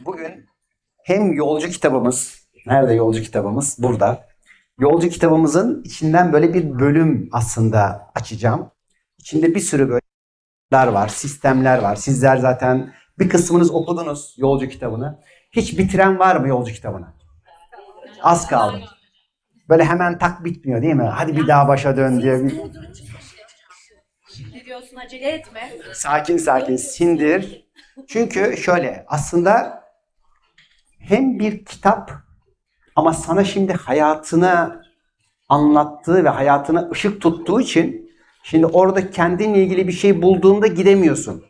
Bugün hem yolcu kitabımız, nerede yolcu kitabımız? Burada. Yolcu kitabımızın içinden böyle bir bölüm aslında açacağım. İçinde bir sürü bölümler var, sistemler var. Sizler zaten bir kısmınız okudunuz yolcu kitabını. Hiç bitiren var mı yolcu kitabını? Az kaldı. Böyle hemen tak bitmiyor değil mi? Hadi bir daha başa dön diye. diyorsun acele etme. Sakin sakin sindir. Çünkü şöyle aslında hem bir kitap ama sana şimdi hayatını anlattığı ve hayatına ışık tuttuğu için şimdi orada kendinle ilgili bir şey bulduğunda gidemiyorsun.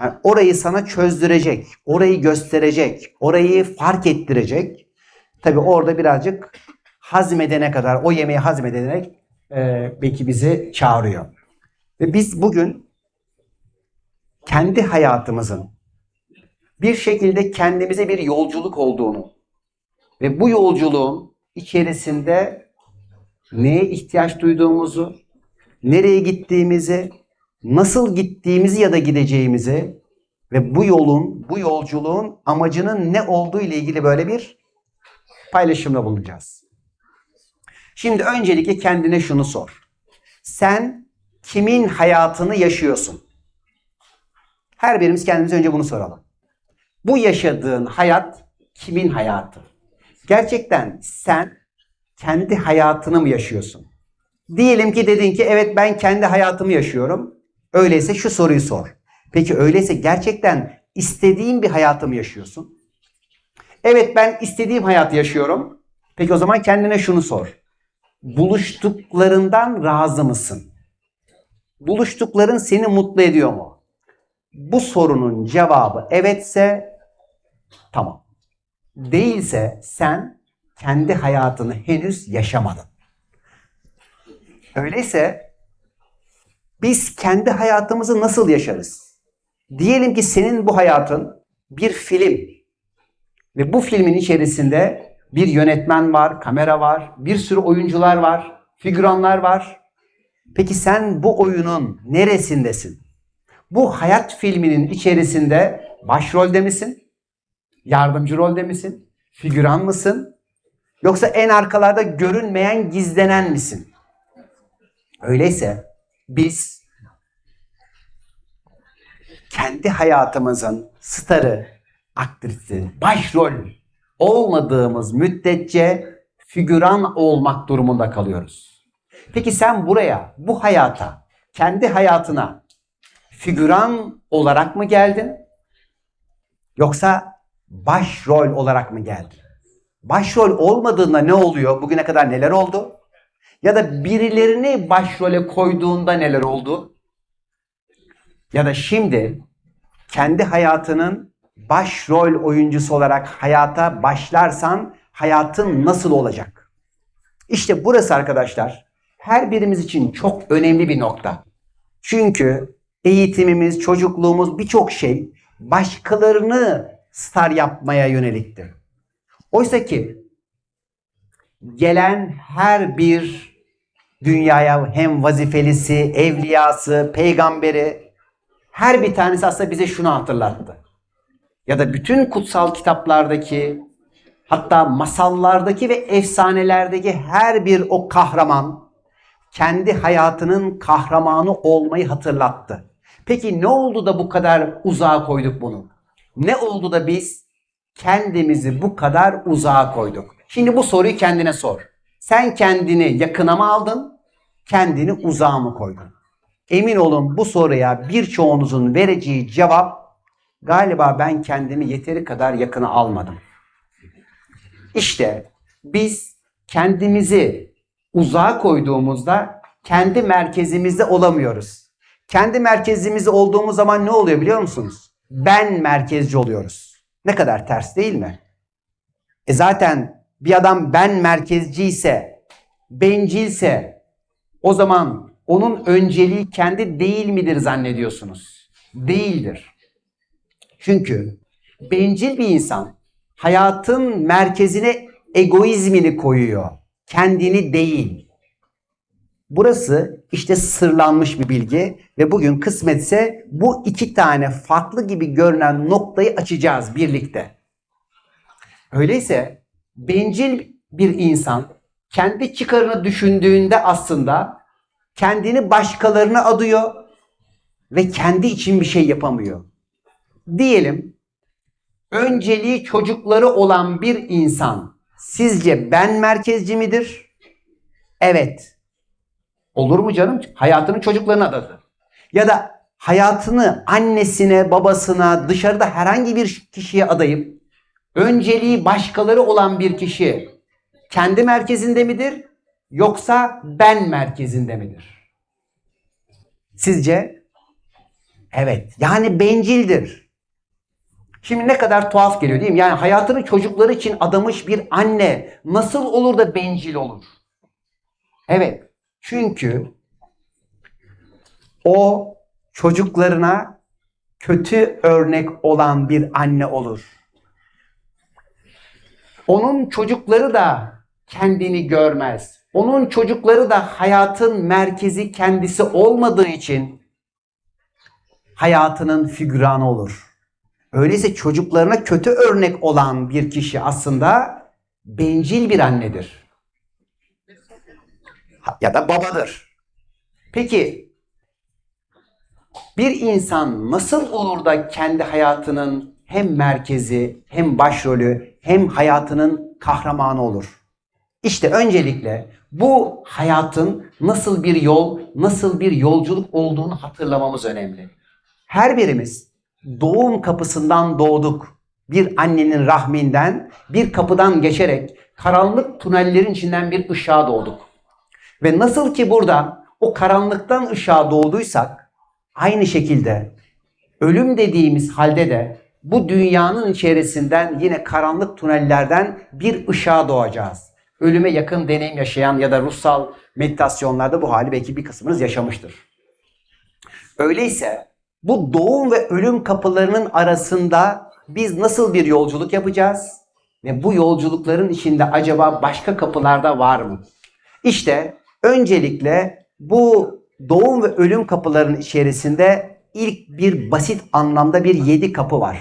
Yani orayı sana çözdürecek, orayı gösterecek, orayı fark ettirecek. Tabi orada birazcık hazmedene kadar, o yemeği hazmedene e, belki bizi çağırıyor. Ve biz bugün kendi hayatımızın bir şekilde kendimize bir yolculuk olduğunu ve bu yolculuğun içerisinde neye ihtiyaç duyduğumuzu, nereye gittiğimizi, nasıl gittiğimizi ya da gideceğimizi ve bu yolun, bu yolculuğun amacının ne olduğu ile ilgili böyle bir paylaşımda bulunacağız. Şimdi öncelikle kendine şunu sor. Sen kimin hayatını yaşıyorsun? Her birimiz kendimize önce bunu soralım. Bu yaşadığın hayat kimin hayatı? Gerçekten sen kendi hayatını mı yaşıyorsun? Diyelim ki dedin ki evet ben kendi hayatımı yaşıyorum. Öyleyse şu soruyu sor. Peki öyleyse gerçekten istediğin bir hayatı mı yaşıyorsun? Evet ben istediğim hayatı yaşıyorum. Peki o zaman kendine şunu sor. Buluştuklarından razı mısın? Buluştukların seni mutlu ediyor mu? Bu sorunun cevabı evetse tamam. Değilse sen kendi hayatını henüz yaşamadın. Öyleyse biz kendi hayatımızı nasıl yaşarız? Diyelim ki senin bu hayatın bir film ve bu filmin içerisinde bir yönetmen var, kamera var, bir sürü oyuncular var, figüranlar var. Peki sen bu oyunun neresindesin? Bu hayat filminin içerisinde başrolde misin? Yardımcı rolde misin? Figüran mısın? Yoksa en arkalarda görünmeyen, gizlenen misin? Öyleyse biz kendi hayatımızın starı, aktrisi, başrol olmadığımız müddetçe figüran olmak durumunda kalıyoruz. Peki sen buraya, bu hayata, kendi hayatına figüran olarak mı geldin? Yoksa başrol olarak mı geldin? Başrol olmadığında ne oluyor? Bugüne kadar neler oldu? Ya da birilerini başrole koyduğunda neler oldu? Ya da şimdi kendi hayatının başrol oyuncusu olarak hayata başlarsan hayatın nasıl olacak? İşte burası arkadaşlar her birimiz için çok önemli bir nokta. Çünkü eğitimimiz, çocukluğumuz birçok şey başkalarını star yapmaya yönelikti. Oysa ki gelen her bir dünyaya hem vazifelisi, evliyası, peygamberi her bir tanesi aslında bize şunu hatırlattı. Ya da bütün kutsal kitaplardaki hatta masallardaki ve efsanelerdeki her bir o kahraman kendi hayatının kahramanı olmayı hatırlattı. Peki ne oldu da bu kadar uzağa koyduk bunu? Ne oldu da biz kendimizi bu kadar uzağa koyduk? Şimdi bu soruyu kendine sor. Sen kendini yakına mı aldın? Kendini uzağa mı koydun? Emin olun bu soruya birçoğunuzun vereceği cevap galiba ben kendimi yeteri kadar yakına almadım. İşte biz kendimizi uzağa koyduğumuzda kendi merkezimizde olamıyoruz. Kendi merkezimizde olduğumuz zaman ne oluyor biliyor musunuz? Ben merkezci oluyoruz. Ne kadar ters değil mi? E zaten bir adam ben merkezci ise, bencilse o zaman onun önceliği kendi değil midir zannediyorsunuz? Değildir. Çünkü bencil bir insan hayatın merkezine egoizmini koyuyor. Kendini değil. Burası işte sırlanmış bir bilgi ve bugün kısmetse bu iki tane farklı gibi görünen noktayı açacağız birlikte. Öyleyse bencil bir insan kendi çıkarını düşündüğünde aslında kendini başkalarına adıyor ve kendi için bir şey yapamıyor. Diyelim önceliği çocukları olan bir insan sizce ben merkezci midir? Evet. Olur mu canım? Hayatını çocuklarına adadı. Ya da hayatını annesine, babasına, dışarıda herhangi bir kişiye adayıp önceliği başkaları olan bir kişi kendi merkezinde midir yoksa ben merkezinde midir? Sizce? Evet. Yani bencildir. Şimdi ne kadar tuhaf geliyor değil mi? Yani hayatını çocukları için adamış bir anne nasıl olur da bencil olur? Evet. Çünkü o çocuklarına kötü örnek olan bir anne olur. Onun çocukları da kendini görmez. Onun çocukları da hayatın merkezi kendisi olmadığı için hayatının figüranı olur. Öyleyse çocuklarına kötü örnek olan bir kişi aslında bencil bir annedir. Ya da babadır. Peki bir insan nasıl olur da kendi hayatının hem merkezi hem başrolü hem hayatının kahramanı olur? İşte öncelikle bu hayatın nasıl bir yol, nasıl bir yolculuk olduğunu hatırlamamız önemli. Her birimiz doğum kapısından doğduk. Bir annenin rahminden, bir kapıdan geçerek karanlık tünellerin içinden bir ışığa doğduk. Ve nasıl ki burada o karanlıktan ışığa doğduysak, aynı şekilde ölüm dediğimiz halde de bu dünyanın içerisinden yine karanlık tünellerden bir ışığa doğacağız. Ölüme yakın deneyim yaşayan ya da ruhsal meditasyonlarda bu hali belki bir kısmınız yaşamıştır. Öyleyse bu doğum ve ölüm kapılarının arasında biz nasıl bir yolculuk yapacağız? Ve bu yolculukların içinde acaba başka kapılarda var mı? İşte öncelikle bu doğum ve ölüm kapılarının içerisinde ilk bir basit anlamda bir yedi kapı var.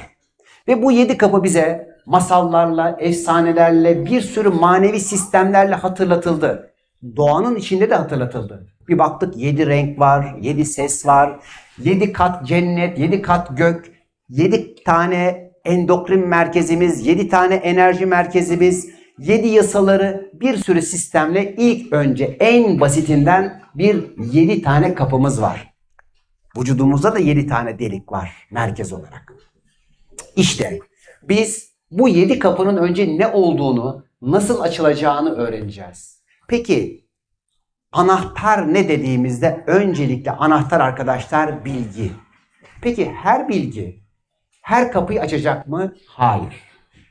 Ve bu yedi kapı bize masallarla, efsanelerle, bir sürü manevi sistemlerle hatırlatıldı. Doğanın içinde de hatırlatıldı. Bir baktık yedi renk var, yedi ses var, yedi kat cennet, yedi kat gök, yedi tane endokrin merkezimiz, yedi tane enerji merkezimiz, yedi yasaları bir sürü sistemle ilk önce en basitinden bir yedi tane kapımız var. Vücudumuzda da yedi tane delik var merkez olarak. İşte biz bu yedi kapının önce ne olduğunu, nasıl açılacağını öğreneceğiz. Peki anahtar ne dediğimizde öncelikle anahtar arkadaşlar bilgi. Peki her bilgi her kapıyı açacak mı? Hayır.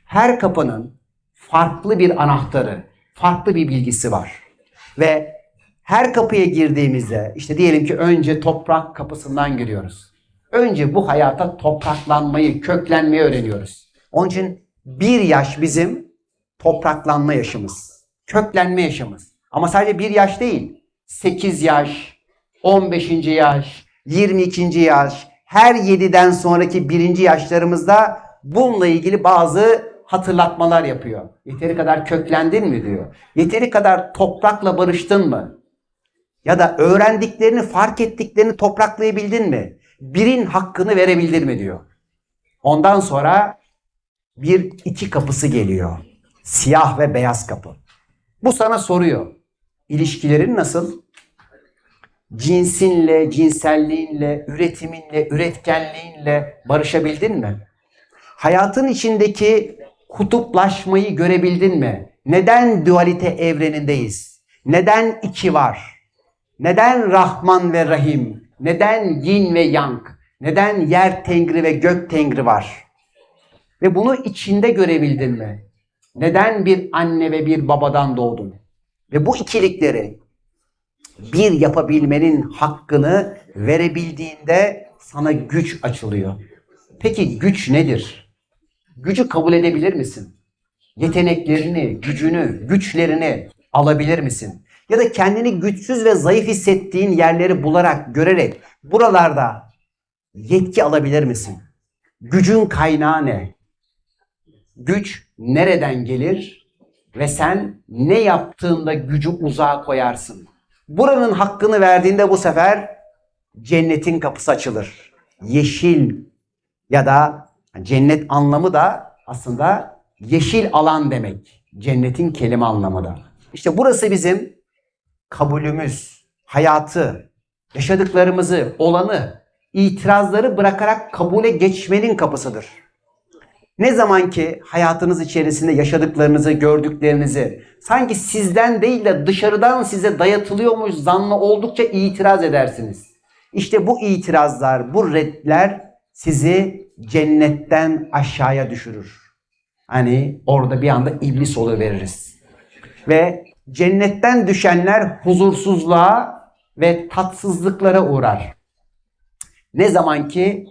Her kapının farklı bir anahtarı, farklı bir bilgisi var. Ve her kapıya girdiğimizde işte diyelim ki önce toprak kapısından giriyoruz. Önce bu hayata topraklanmayı, köklenmeyi öğreniyoruz. Onun için bir yaş bizim topraklanma yaşımız. Köklenme yaşımız. Ama sadece bir yaş değil. 8 yaş, 15. yaş, 22. yaş, her 7'den sonraki birinci yaşlarımızda bununla ilgili bazı hatırlatmalar yapıyor. Yeteri kadar köklendin mi diyor. Yeteri kadar toprakla barıştın mı? Ya da öğrendiklerini, fark ettiklerini topraklayabildin mi? Birin hakkını verebildin mi diyor. Ondan sonra bir iki kapısı geliyor. Siyah ve beyaz kapı. Bu sana soruyor. İlişkilerin nasıl? Cinsinle, cinselliğinle, üretiminle, üretkenliğinle barışabildin mi? Hayatın içindeki kutuplaşmayı görebildin mi? Neden dualite evrenindeyiz? Neden iki var? Neden Rahman ve Rahim? Neden yin ve yang? Neden yer tengri ve gök tengri var? Ve bunu içinde görebildin mi? Neden bir anne ve bir babadan doğdun? Ve bu ikilikleri bir yapabilmenin hakkını verebildiğinde sana güç açılıyor. Peki güç nedir? Gücü kabul edebilir misin? Yeteneklerini, gücünü, güçlerini alabilir misin? Ya da kendini güçsüz ve zayıf hissettiğin yerleri bularak, görerek buralarda yetki alabilir misin? Gücün kaynağı ne? Güç nereden gelir ve sen ne yaptığında gücü uzağa koyarsın. Buranın hakkını verdiğinde bu sefer cennetin kapısı açılır. Yeşil ya da cennet anlamı da aslında yeşil alan demek. Cennetin kelime anlamı da. İşte burası bizim kabulümüz, hayatı, yaşadıklarımızı, olanı, itirazları bırakarak kabule geçmenin kapısıdır. Ne zaman ki hayatınız içerisinde yaşadıklarınızı, gördüklerinizi sanki sizden değil de dışarıdan size dayatılıyormuş zannı oldukça itiraz edersiniz. İşte bu itirazlar, bu redler sizi cennetten aşağıya düşürür. Hani orada bir anda iblis veririz. Ve cennetten düşenler huzursuzluğa ve tatsızlıklara uğrar. Ne zaman ki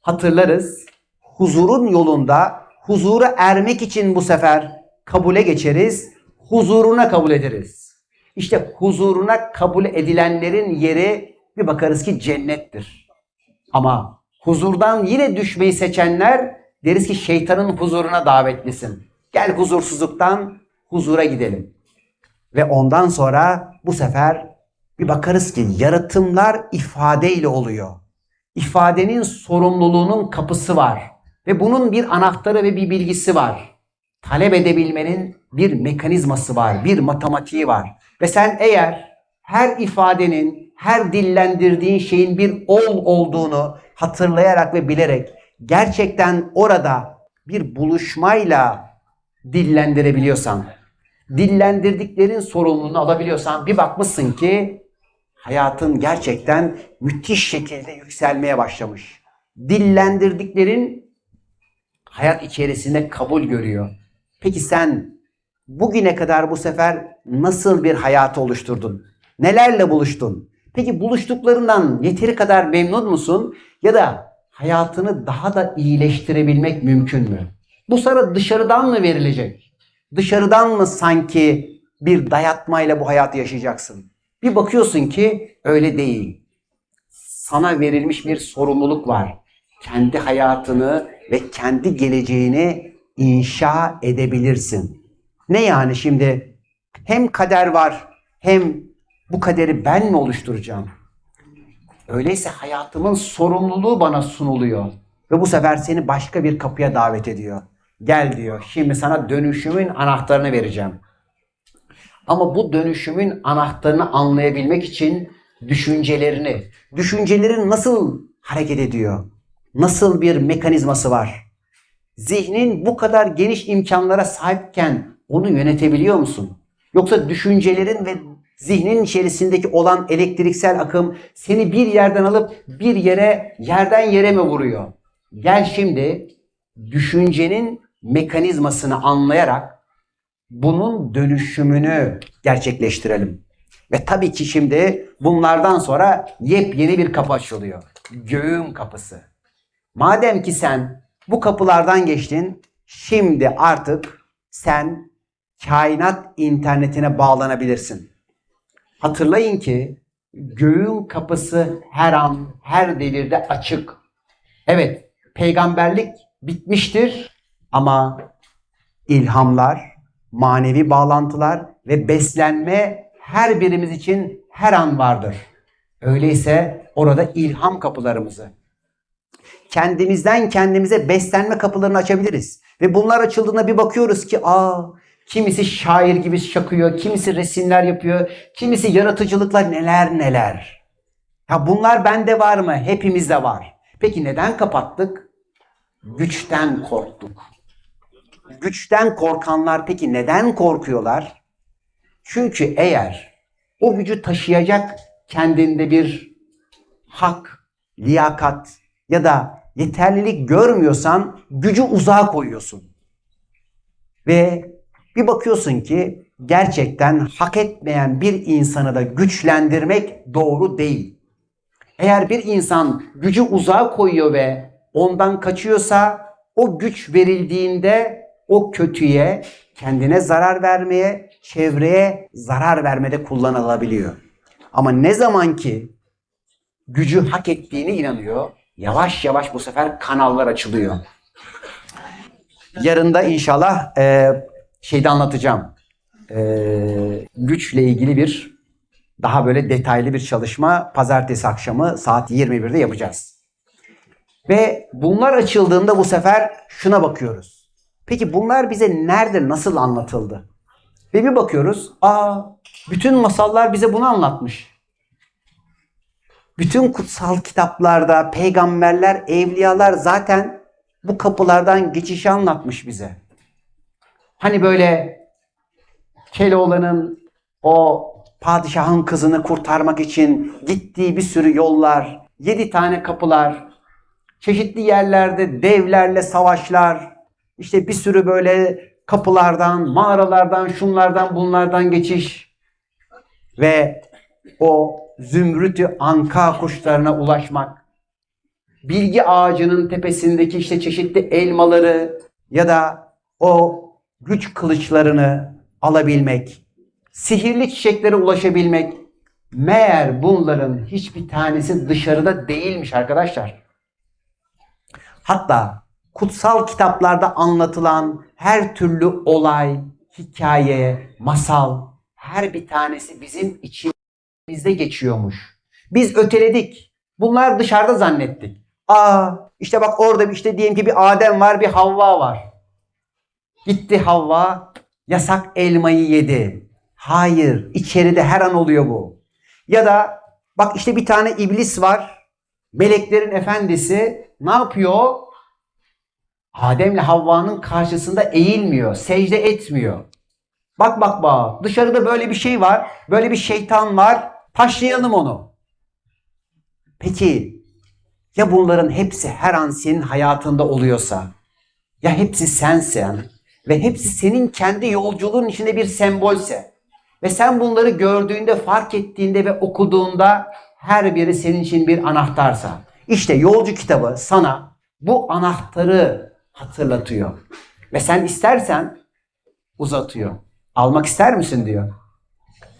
hatırlarız huzurun yolunda huzura ermek için bu sefer kabule geçeriz, huzuruna kabul ederiz. İşte huzuruna kabul edilenlerin yeri bir bakarız ki cennettir. Ama huzurdan yine düşmeyi seçenler deriz ki şeytanın huzuruna davetlisin. Gel huzursuzluktan huzura gidelim. Ve ondan sonra bu sefer bir bakarız ki yaratımlar ifadeyle oluyor. İfadenin sorumluluğunun kapısı var. Ve bunun bir anahtarı ve bir bilgisi var. Talep edebilmenin bir mekanizması var, bir matematiği var. Ve sen eğer her ifadenin, her dillendirdiğin şeyin bir ol olduğunu hatırlayarak ve bilerek gerçekten orada bir buluşmayla dillendirebiliyorsan, dillendirdiklerin sorumluluğunu alabiliyorsan bir bakmışsın ki hayatın gerçekten müthiş şekilde yükselmeye başlamış. Dillendirdiklerin hayat içerisinde kabul görüyor. Peki sen bugüne kadar bu sefer nasıl bir hayatı oluşturdun? Nelerle buluştun? Peki buluştuklarından yeteri kadar memnun musun? Ya da hayatını daha da iyileştirebilmek mümkün mü? Bu sana dışarıdan mı verilecek? Dışarıdan mı sanki bir dayatmayla bu hayatı yaşayacaksın? Bir bakıyorsun ki öyle değil. Sana verilmiş bir sorumluluk var. Kendi hayatını ve kendi geleceğini inşa edebilirsin. Ne yani şimdi hem kader var hem bu kaderi ben mi oluşturacağım? Öyleyse hayatımın sorumluluğu bana sunuluyor. Ve bu sefer seni başka bir kapıya davet ediyor. Gel diyor. Şimdi sana dönüşümün anahtarını vereceğim. Ama bu dönüşümün anahtarını anlayabilmek için düşüncelerini, düşüncelerin nasıl hareket ediyor? Nasıl bir mekanizması var? Zihnin bu kadar geniş imkanlara sahipken onu yönetebiliyor musun? Yoksa düşüncelerin ve zihnin içerisindeki olan elektriksel akım seni bir yerden alıp bir yere, yerden yere mi vuruyor? Gel şimdi düşüncenin mekanizmasını anlayarak bunun dönüşümünü gerçekleştirelim. Ve tabii ki şimdi bunlardan sonra yepyeni bir kapı açılıyor. Göğün kapısı. Madem ki sen bu kapılardan geçtin, şimdi artık sen kainat internetine bağlanabilirsin. Hatırlayın ki göğün kapısı her an, her devirde açık. Evet, peygamberlik bitmiştir ama ilhamlar, manevi bağlantılar ve beslenme her birimiz için her an vardır. Öyleyse orada ilham kapılarımızı, kendimizden kendimize beslenme kapılarını açabiliriz. Ve bunlar açıldığında bir bakıyoruz ki aa kimisi şair gibi şakıyor, kimisi resimler yapıyor, kimisi yaratıcılıklar neler neler. Ya bunlar bende var mı? Hepimizde var. Peki neden kapattık? Güçten korktuk. Güçten korkanlar peki neden korkuyorlar? Çünkü eğer o gücü taşıyacak kendinde bir hak, liyakat ya da yeterlilik görmüyorsan gücü uzağa koyuyorsun. Ve bir bakıyorsun ki gerçekten hak etmeyen bir insanı da güçlendirmek doğru değil. Eğer bir insan gücü uzağa koyuyor ve ondan kaçıyorsa o güç verildiğinde o kötüye, kendine zarar vermeye, çevreye zarar vermede kullanılabiliyor. Ama ne zaman ki gücü hak ettiğine inanıyor, yavaş yavaş bu sefer kanallar açılıyor. Yarın da inşallah e, şeyde anlatacağım. E, güçle ilgili bir daha böyle detaylı bir çalışma pazartesi akşamı saat 21'de yapacağız. Ve bunlar açıldığında bu sefer şuna bakıyoruz. Peki bunlar bize nerede nasıl anlatıldı? Ve bir bakıyoruz, aa bütün masallar bize bunu anlatmış. Bütün kutsal kitaplarda peygamberler, evliyalar zaten bu kapılardan geçişi anlatmış bize. Hani böyle Keloğlan'ın o padişahın kızını kurtarmak için gittiği bir sürü yollar, yedi tane kapılar, çeşitli yerlerde devlerle savaşlar, işte bir sürü böyle kapılardan, mağaralardan, şunlardan, bunlardan geçiş ve o zümrütü anka kuşlarına ulaşmak, bilgi ağacının tepesindeki işte çeşitli elmaları ya da o güç kılıçlarını alabilmek, sihirli çiçeklere ulaşabilmek, meğer bunların hiçbir tanesi dışarıda değilmiş arkadaşlar. Hatta kutsal kitaplarda anlatılan her türlü olay, hikaye, masal her bir tanesi bizim içimizde geçiyormuş. Biz öteledik. Bunlar dışarıda zannettik. Aa işte bak orada işte diyelim ki bir Adem var bir Havva var. Gitti Havva yasak elmayı yedi. Hayır içeride her an oluyor bu. Ya da bak işte bir tane iblis var. Meleklerin efendisi ne yapıyor? Adem'le Havva'nın karşısında eğilmiyor, secde etmiyor. Bak bak bak dışarıda böyle bir şey var, böyle bir şeytan var, taşlayalım onu. Peki ya bunların hepsi her an senin hayatında oluyorsa, ya hepsi sensen ve hepsi senin kendi yolculuğun içinde bir sembolse ve sen bunları gördüğünde, fark ettiğinde ve okuduğunda her biri senin için bir anahtarsa, işte yolcu kitabı sana bu anahtarı hatırlatıyor. Ve sen istersen uzatıyor. Almak ister misin diyor.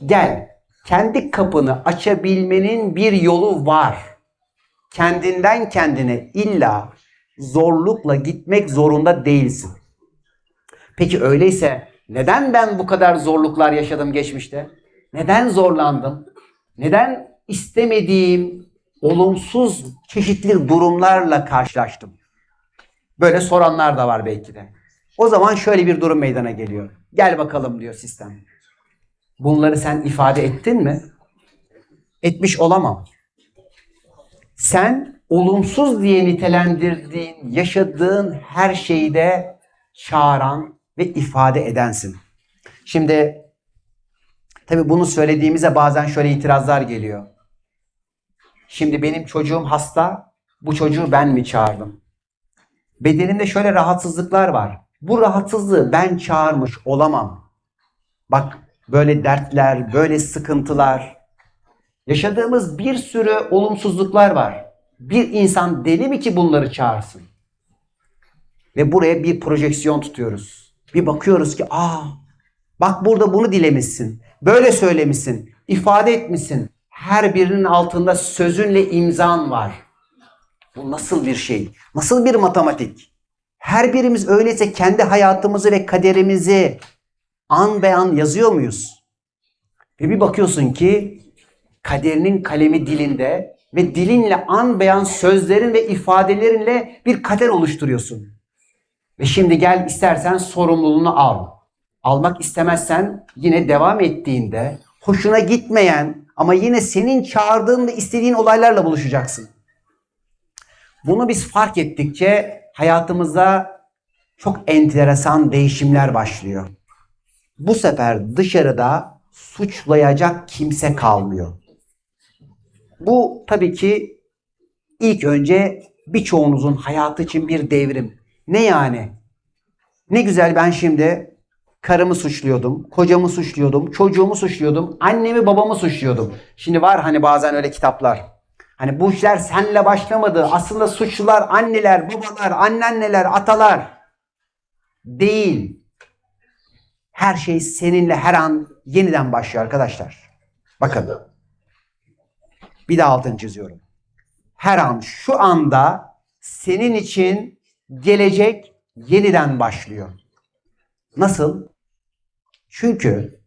Gel. Kendi kapını açabilmenin bir yolu var. Kendinden kendine illa zorlukla gitmek zorunda değilsin. Peki öyleyse neden ben bu kadar zorluklar yaşadım geçmişte? Neden zorlandım? Neden istemediğim olumsuz çeşitli durumlarla karşılaştım? Böyle soranlar da var belki de. O zaman şöyle bir durum meydana geliyor. Gel bakalım diyor sistem. Bunları sen ifade ettin mi? Etmiş olamam. Sen olumsuz diye nitelendirdiğin, yaşadığın her şeyi de çağıran ve ifade edensin. Şimdi tabi bunu söylediğimizde bazen şöyle itirazlar geliyor. Şimdi benim çocuğum hasta, bu çocuğu ben mi çağırdım? Bedenimde şöyle rahatsızlıklar var. Bu rahatsızlığı ben çağırmış olamam. Bak böyle dertler, böyle sıkıntılar, yaşadığımız bir sürü olumsuzluklar var. Bir insan deli mi ki bunları çağırsın? Ve buraya bir projeksiyon tutuyoruz. Bir bakıyoruz ki aa bak burada bunu dilemişsin. Böyle söylemişsin. ifade etmişsin. Her birinin altında sözünle imzan var. Bu nasıl bir şey? Nasıl bir matematik? Her birimiz öyleyse kendi hayatımızı ve kaderimizi an be an yazıyor muyuz? Ve bir bakıyorsun ki kaderinin kalemi dilinde ve dilinle an beyan sözlerin ve ifadelerinle bir kader oluşturuyorsun. Ve şimdi gel istersen sorumluluğunu al. Almak istemezsen yine devam ettiğinde hoşuna gitmeyen ama yine senin çağırdığın ve istediğin olaylarla buluşacaksın. Bunu biz fark ettikçe hayatımızda çok enteresan değişimler başlıyor. Bu sefer dışarıda suçlayacak kimse kalmıyor. Bu tabii ki ilk önce birçoğunuzun hayatı için bir devrim. Ne yani? Ne güzel ben şimdi karımı suçluyordum, kocamı suçluyordum, çocuğumu suçluyordum, annemi babamı suçluyordum. Şimdi var hani bazen öyle kitaplar. Hani bu işler senle başlamadı. Aslında suçlular anneler, babalar, anneanneler, atalar. Değil. Her şey seninle her an yeniden başlıyor arkadaşlar. Bakın. Bir daha altını çiziyorum. Her an şu anda senin için gelecek yeniden başlıyor. Nasıl? Çünkü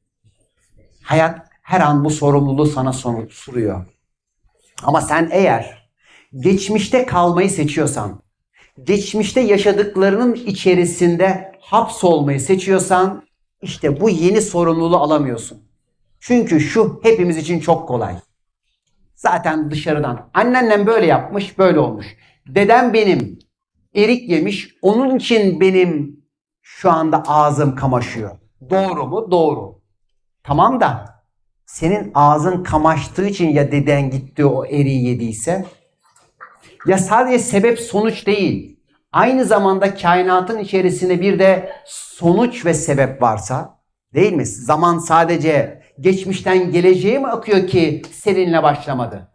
hayat her an bu sorumluluğu sana soruyor. Ama sen eğer geçmişte kalmayı seçiyorsan, geçmişte yaşadıklarının içerisinde hapsolmayı seçiyorsan, işte bu yeni sorumluluğu alamıyorsun. Çünkü şu hepimiz için çok kolay. Zaten dışarıdan. Anneannem böyle yapmış, böyle olmuş. Dedem benim erik yemiş, onun için benim şu anda ağzım kamaşıyor. Doğru mu? Doğru. Tamam da senin ağzın kamaştığı için ya deden gitti o eriği yediyse ya sadece sebep sonuç değil. Aynı zamanda kainatın içerisinde bir de sonuç ve sebep varsa değil mi? Zaman sadece geçmişten geleceğe mi akıyor ki seninle başlamadı?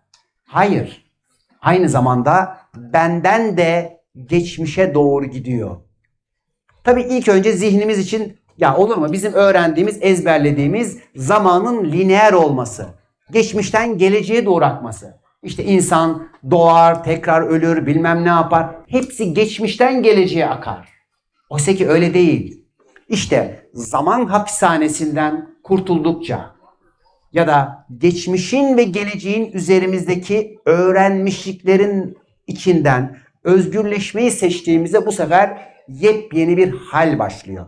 Hayır. Aynı zamanda benden de geçmişe doğru gidiyor. Tabii ilk önce zihnimiz için ya olur mu bizim öğrendiğimiz, ezberlediğimiz zamanın lineer olması. Geçmişten geleceğe doğru akması. İşte insan doğar, tekrar ölür, bilmem ne yapar. Hepsi geçmişten geleceğe akar. Oysa ki öyle değil. İşte zaman hapishanesinden kurtuldukça ya da geçmişin ve geleceğin üzerimizdeki öğrenmişliklerin içinden özgürleşmeyi seçtiğimizde bu sefer yepyeni bir hal başlıyor.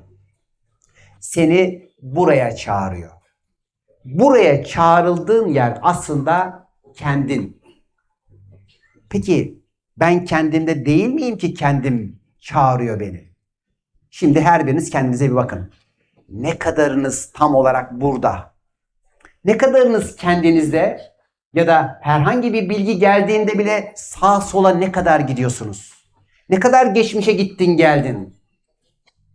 Seni buraya çağırıyor. Buraya çağrıldığın yer aslında kendin. Peki ben kendimde değil miyim ki kendim çağırıyor beni? Şimdi her biriniz kendinize bir bakın. Ne kadarınız tam olarak burada? Ne kadarınız kendinizde ya da herhangi bir bilgi geldiğinde bile sağa sola ne kadar gidiyorsunuz? Ne kadar geçmişe gittin geldin?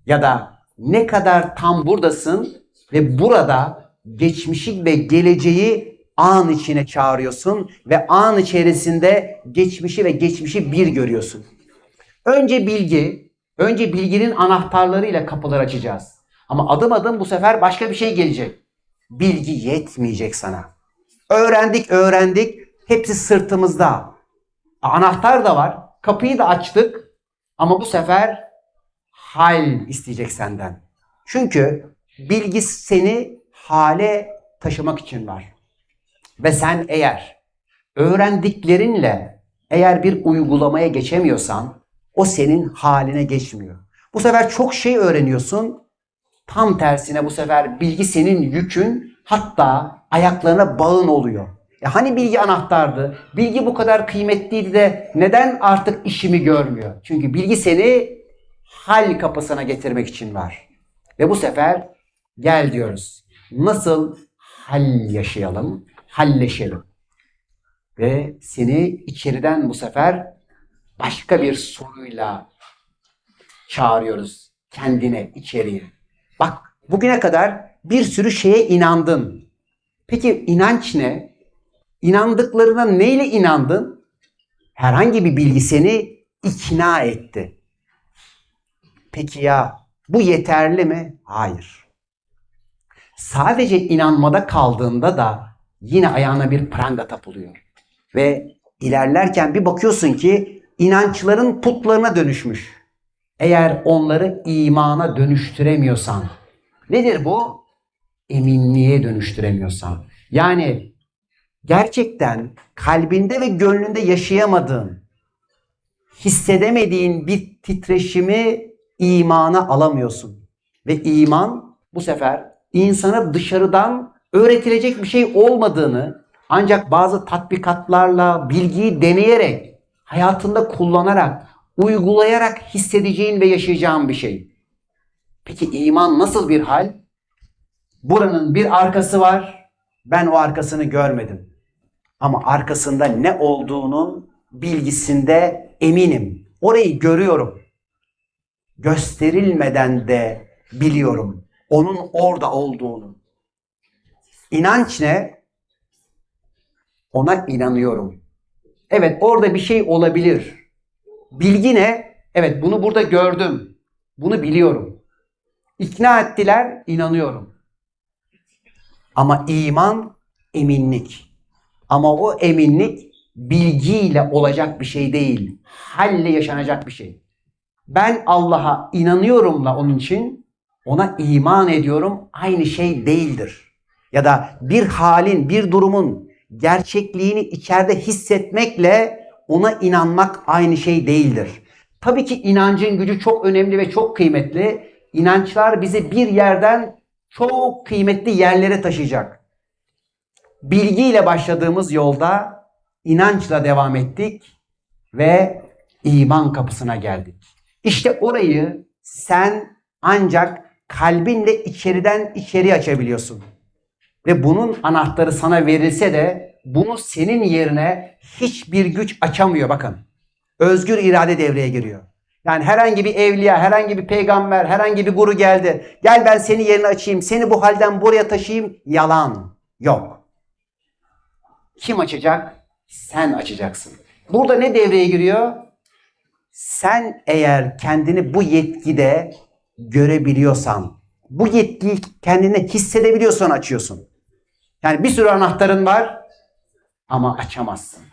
Ya da ne kadar tam buradasın ve burada geçmişi ve geleceği an içine çağırıyorsun ve an içerisinde geçmişi ve geçmişi bir görüyorsun. Önce bilgi, önce bilginin anahtarlarıyla kapılar açacağız. Ama adım adım bu sefer başka bir şey gelecek. Bilgi yetmeyecek sana. Öğrendik, öğrendik. Hepsi sırtımızda. Anahtar da var. Kapıyı da açtık. Ama bu sefer hal isteyecek senden. Çünkü bilgi seni hale taşımak için var. Ve sen eğer öğrendiklerinle eğer bir uygulamaya geçemiyorsan o senin haline geçmiyor. Bu sefer çok şey öğreniyorsun. Tam tersine bu sefer bilgi senin yükün hatta ayaklarına bağın oluyor. Ya hani bilgi anahtardı? Bilgi bu kadar kıymetliydi de neden artık işimi görmüyor? Çünkü bilgi seni hal kapısına getirmek için var. Ve bu sefer gel diyoruz. Nasıl hal yaşayalım? Halleşelim. Ve seni içeriden bu sefer başka bir soruyla çağırıyoruz kendine içeriye. Bak bugüne kadar bir sürü şeye inandın. Peki inanç ne? İnandıklarına neyle inandın? Herhangi bir bilgi seni ikna etti. Peki ya bu yeterli mi? Hayır. Sadece inanmada kaldığında da yine ayağına bir pranga tapılıyor. Ve ilerlerken bir bakıyorsun ki inançların putlarına dönüşmüş. Eğer onları imana dönüştüremiyorsan. Nedir bu? Eminliğe dönüştüremiyorsan. Yani gerçekten kalbinde ve gönlünde yaşayamadığın, hissedemediğin bir titreşimi imana alamıyorsun. Ve iman bu sefer insana dışarıdan öğretilecek bir şey olmadığını ancak bazı tatbikatlarla, bilgiyi deneyerek, hayatında kullanarak, uygulayarak hissedeceğin ve yaşayacağın bir şey. Peki iman nasıl bir hal? Buranın bir arkası var. Ben o arkasını görmedim. Ama arkasında ne olduğunun bilgisinde eminim. Orayı görüyorum. Gösterilmeden de biliyorum onun orada olduğunu. İnanç ne? Ona inanıyorum. Evet orada bir şey olabilir. Bilgi ne? Evet bunu burada gördüm. Bunu biliyorum. İkna ettiler, inanıyorum. Ama iman eminlik. Ama o eminlik bilgiyle olacak bir şey değil. Halle yaşanacak bir şey. Ben Allah'a inanıyorumla onun için ona iman ediyorum aynı şey değildir. Ya da bir halin, bir durumun gerçekliğini içeride hissetmekle ona inanmak aynı şey değildir. Tabii ki inancın gücü çok önemli ve çok kıymetli. İnançlar bizi bir yerden çok kıymetli yerlere taşıyacak. Bilgiyle başladığımız yolda inançla devam ettik ve iman kapısına geldik. İşte orayı sen ancak kalbinle içeriden içeri açabiliyorsun. Ve bunun anahtarı sana verilse de bunu senin yerine hiçbir güç açamıyor bakın. Özgür irade devreye giriyor. Yani herhangi bir evliya, herhangi bir peygamber, herhangi bir guru geldi. Gel ben seni yerine açayım, seni bu halden buraya taşıyayım. Yalan. Yok. Kim açacak? Sen açacaksın. Burada ne devreye giriyor? Sen eğer kendini bu yetkide görebiliyorsan, bu yetkiyi kendine hissedebiliyorsan açıyorsun. Yani bir sürü anahtarın var ama açamazsın.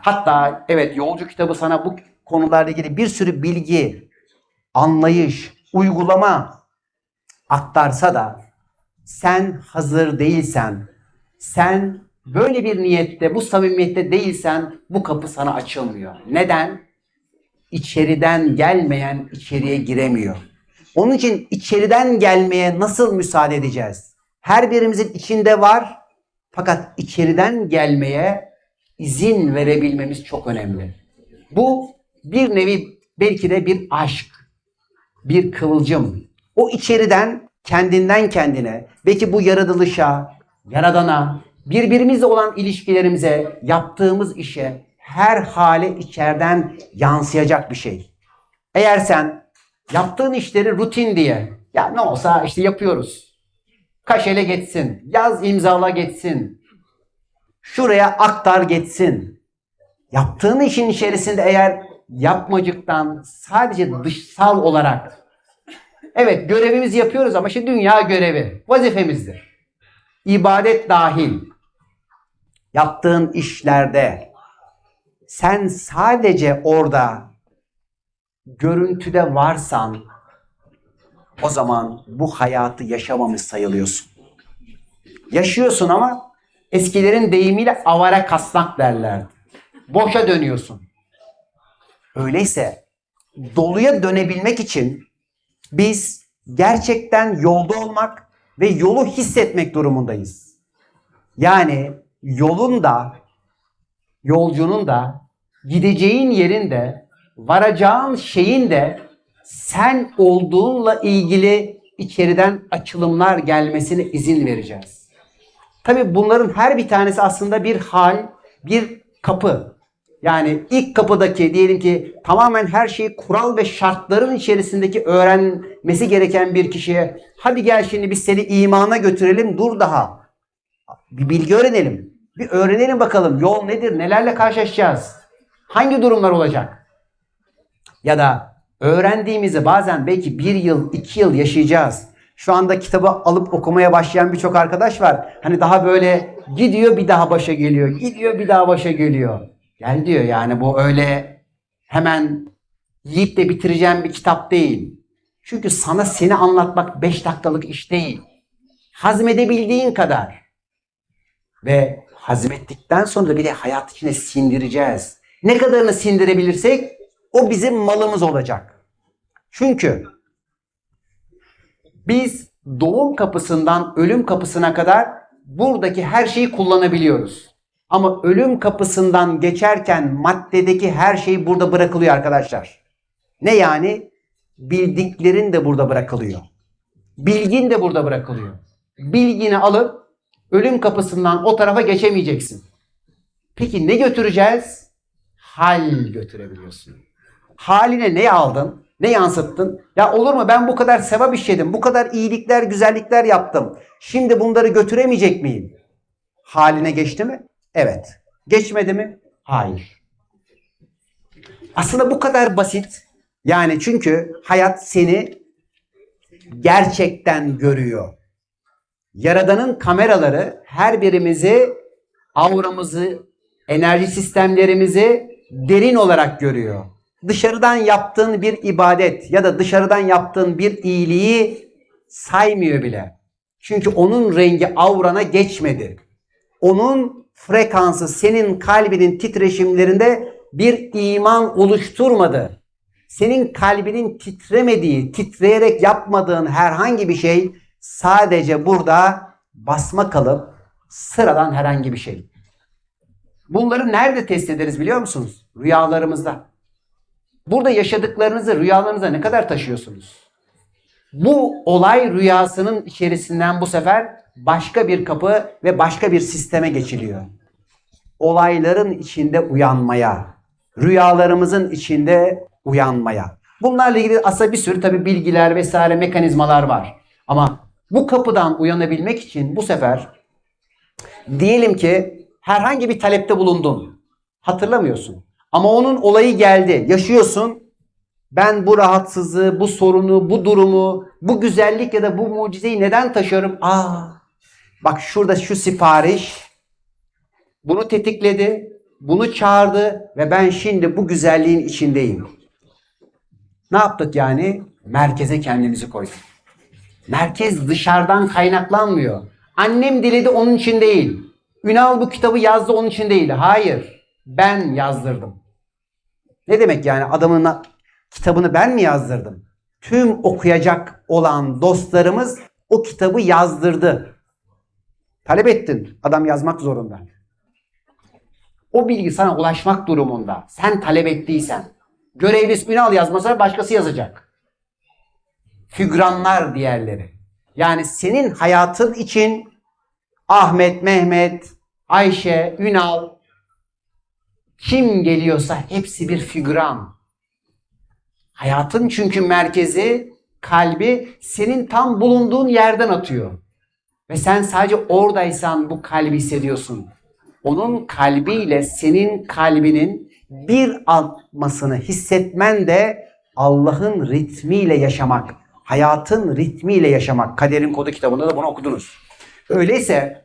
Hatta evet yolcu kitabı sana bu konularla ilgili bir sürü bilgi, anlayış, uygulama aktarsa da sen hazır değilsen, sen böyle bir niyette, bu samimiyette değilsen bu kapı sana açılmıyor. Neden? İçeriden gelmeyen içeriye giremiyor. Onun için içeriden gelmeye nasıl müsaade edeceğiz? Her birimizin içinde var fakat içeriden gelmeye izin verebilmemiz çok önemli. Bu bir nevi belki de bir aşk, bir kıvılcım. O içeriden kendinden kendine, belki bu yaratılışa, yaradana, birbirimizle olan ilişkilerimize, yaptığımız işe, her hale içeriden yansıyacak bir şey. Eğer sen yaptığın işleri rutin diye, ya ne olsa işte yapıyoruz. Kaşele geçsin, yaz imzala geçsin, şuraya aktar geçsin. Yaptığın işin içerisinde eğer yapmacıktan sadece dışsal olarak evet görevimizi yapıyoruz ama işte dünya görevi vazifemizdir. İbadet dahil yaptığın işlerde sen sadece orada görüntüde varsan o zaman bu hayatı yaşamamış sayılıyorsun. Yaşıyorsun ama eskilerin deyimiyle avara kasnak derlerdi. Boşa dönüyorsun. Öyleyse doluya dönebilmek için biz gerçekten yolda olmak ve yolu hissetmek durumundayız. Yani yolun da yolcunun da gideceğin yerin de varacağın şeyin de sen olduğunla ilgili içeriden açılımlar gelmesine izin vereceğiz. Tabi bunların her bir tanesi aslında bir hal, bir kapı. Yani ilk kapıdaki diyelim ki tamamen her şeyi kural ve şartların içerisindeki öğrenmesi gereken bir kişiye hadi gel şimdi biz seni imana götürelim dur daha. Bir bilgi öğrenelim. Bir öğrenelim bakalım yol nedir, nelerle karşılaşacağız, hangi durumlar olacak. Ya da öğrendiğimizi bazen belki bir yıl, iki yıl yaşayacağız. Şu anda kitabı alıp okumaya başlayan birçok arkadaş var. Hani daha böyle gidiyor bir daha başa geliyor, gidiyor bir daha başa geliyor. Gel diyor yani bu öyle hemen yiyip de bitireceğim bir kitap değil. Çünkü sana seni anlatmak 5 dakikalık iş değil. Hazmedebildiğin kadar. Ve hazmettikten sonra da bir de hayat içine sindireceğiz. Ne kadarını sindirebilirsek o bizim malımız olacak. Çünkü biz doğum kapısından ölüm kapısına kadar buradaki her şeyi kullanabiliyoruz. Ama ölüm kapısından geçerken maddedeki her şey burada bırakılıyor arkadaşlar. Ne yani? Bildiklerin de burada bırakılıyor. Bilgin de burada bırakılıyor. Bilgini alıp ölüm kapısından o tarafa geçemeyeceksin. Peki ne götüreceğiz? Hal götürebiliyorsun. Haline ne aldın? Ne yansıttın? Ya olur mu ben bu kadar sevap işledim, bu kadar iyilikler, güzellikler yaptım. Şimdi bunları götüremeyecek miyim? Haline geçti mi? Evet. Geçmedi mi? Hayır. Aslında bu kadar basit. Yani çünkü hayat seni gerçekten görüyor. Yaradanın kameraları her birimizi, auramızı, enerji sistemlerimizi derin olarak görüyor. dışarıdan yaptığın bir ibadet ya da dışarıdan yaptığın bir iyiliği saymıyor bile. Çünkü onun rengi aurana geçmedi. Onun frekansı senin kalbinin titreşimlerinde bir iman oluşturmadı. Senin kalbinin titremediği, titreyerek yapmadığın herhangi bir şey sadece burada basma kalıp sıradan herhangi bir şey. Bunları nerede test ederiz biliyor musunuz? Rüyalarımızda. Burada yaşadıklarınızı rüyalarınıza ne kadar taşıyorsunuz? Bu olay rüyasının içerisinden bu sefer başka bir kapı ve başka bir sisteme geçiliyor. Olayların içinde uyanmaya, rüyalarımızın içinde uyanmaya. Bunlarla ilgili aslında bir sürü tabii bilgiler vesaire mekanizmalar var. Ama bu kapıdan uyanabilmek için bu sefer diyelim ki herhangi bir talepte bulundun. Hatırlamıyorsun. Ama onun olayı geldi. Yaşıyorsun. Ben bu rahatsızlığı, bu sorunu, bu durumu, bu güzellik ya da bu mucizeyi neden taşıyorum? Aa, bak şurada şu sipariş bunu tetikledi, bunu çağırdı ve ben şimdi bu güzelliğin içindeyim. Ne yaptık yani? Merkeze kendimizi koyduk. Merkez dışarıdan kaynaklanmıyor. Annem diledi onun için değil. Ünal bu kitabı yazdı onun için değil. Hayır. Ben yazdırdım. Ne demek yani adamın kitabını ben mi yazdırdım? Tüm okuyacak olan dostlarımız o kitabı yazdırdı. Talep ettin. Adam yazmak zorunda. O bilgi sana ulaşmak durumunda. Sen talep ettiysen. Görevlisi Ünal yazmasa başkası yazacak. Fügranlar diğerleri. Yani senin hayatın için Ahmet, Mehmet, Ayşe, Ünal kim geliyorsa hepsi bir figüran. Hayatın çünkü merkezi, kalbi senin tam bulunduğun yerden atıyor. Ve sen sadece oradaysan bu kalbi hissediyorsun. Onun kalbiyle senin kalbinin bir atmasını hissetmen de Allah'ın ritmiyle yaşamak, hayatın ritmiyle yaşamak. Kaderin Kodu kitabında da bunu okudunuz. Öyleyse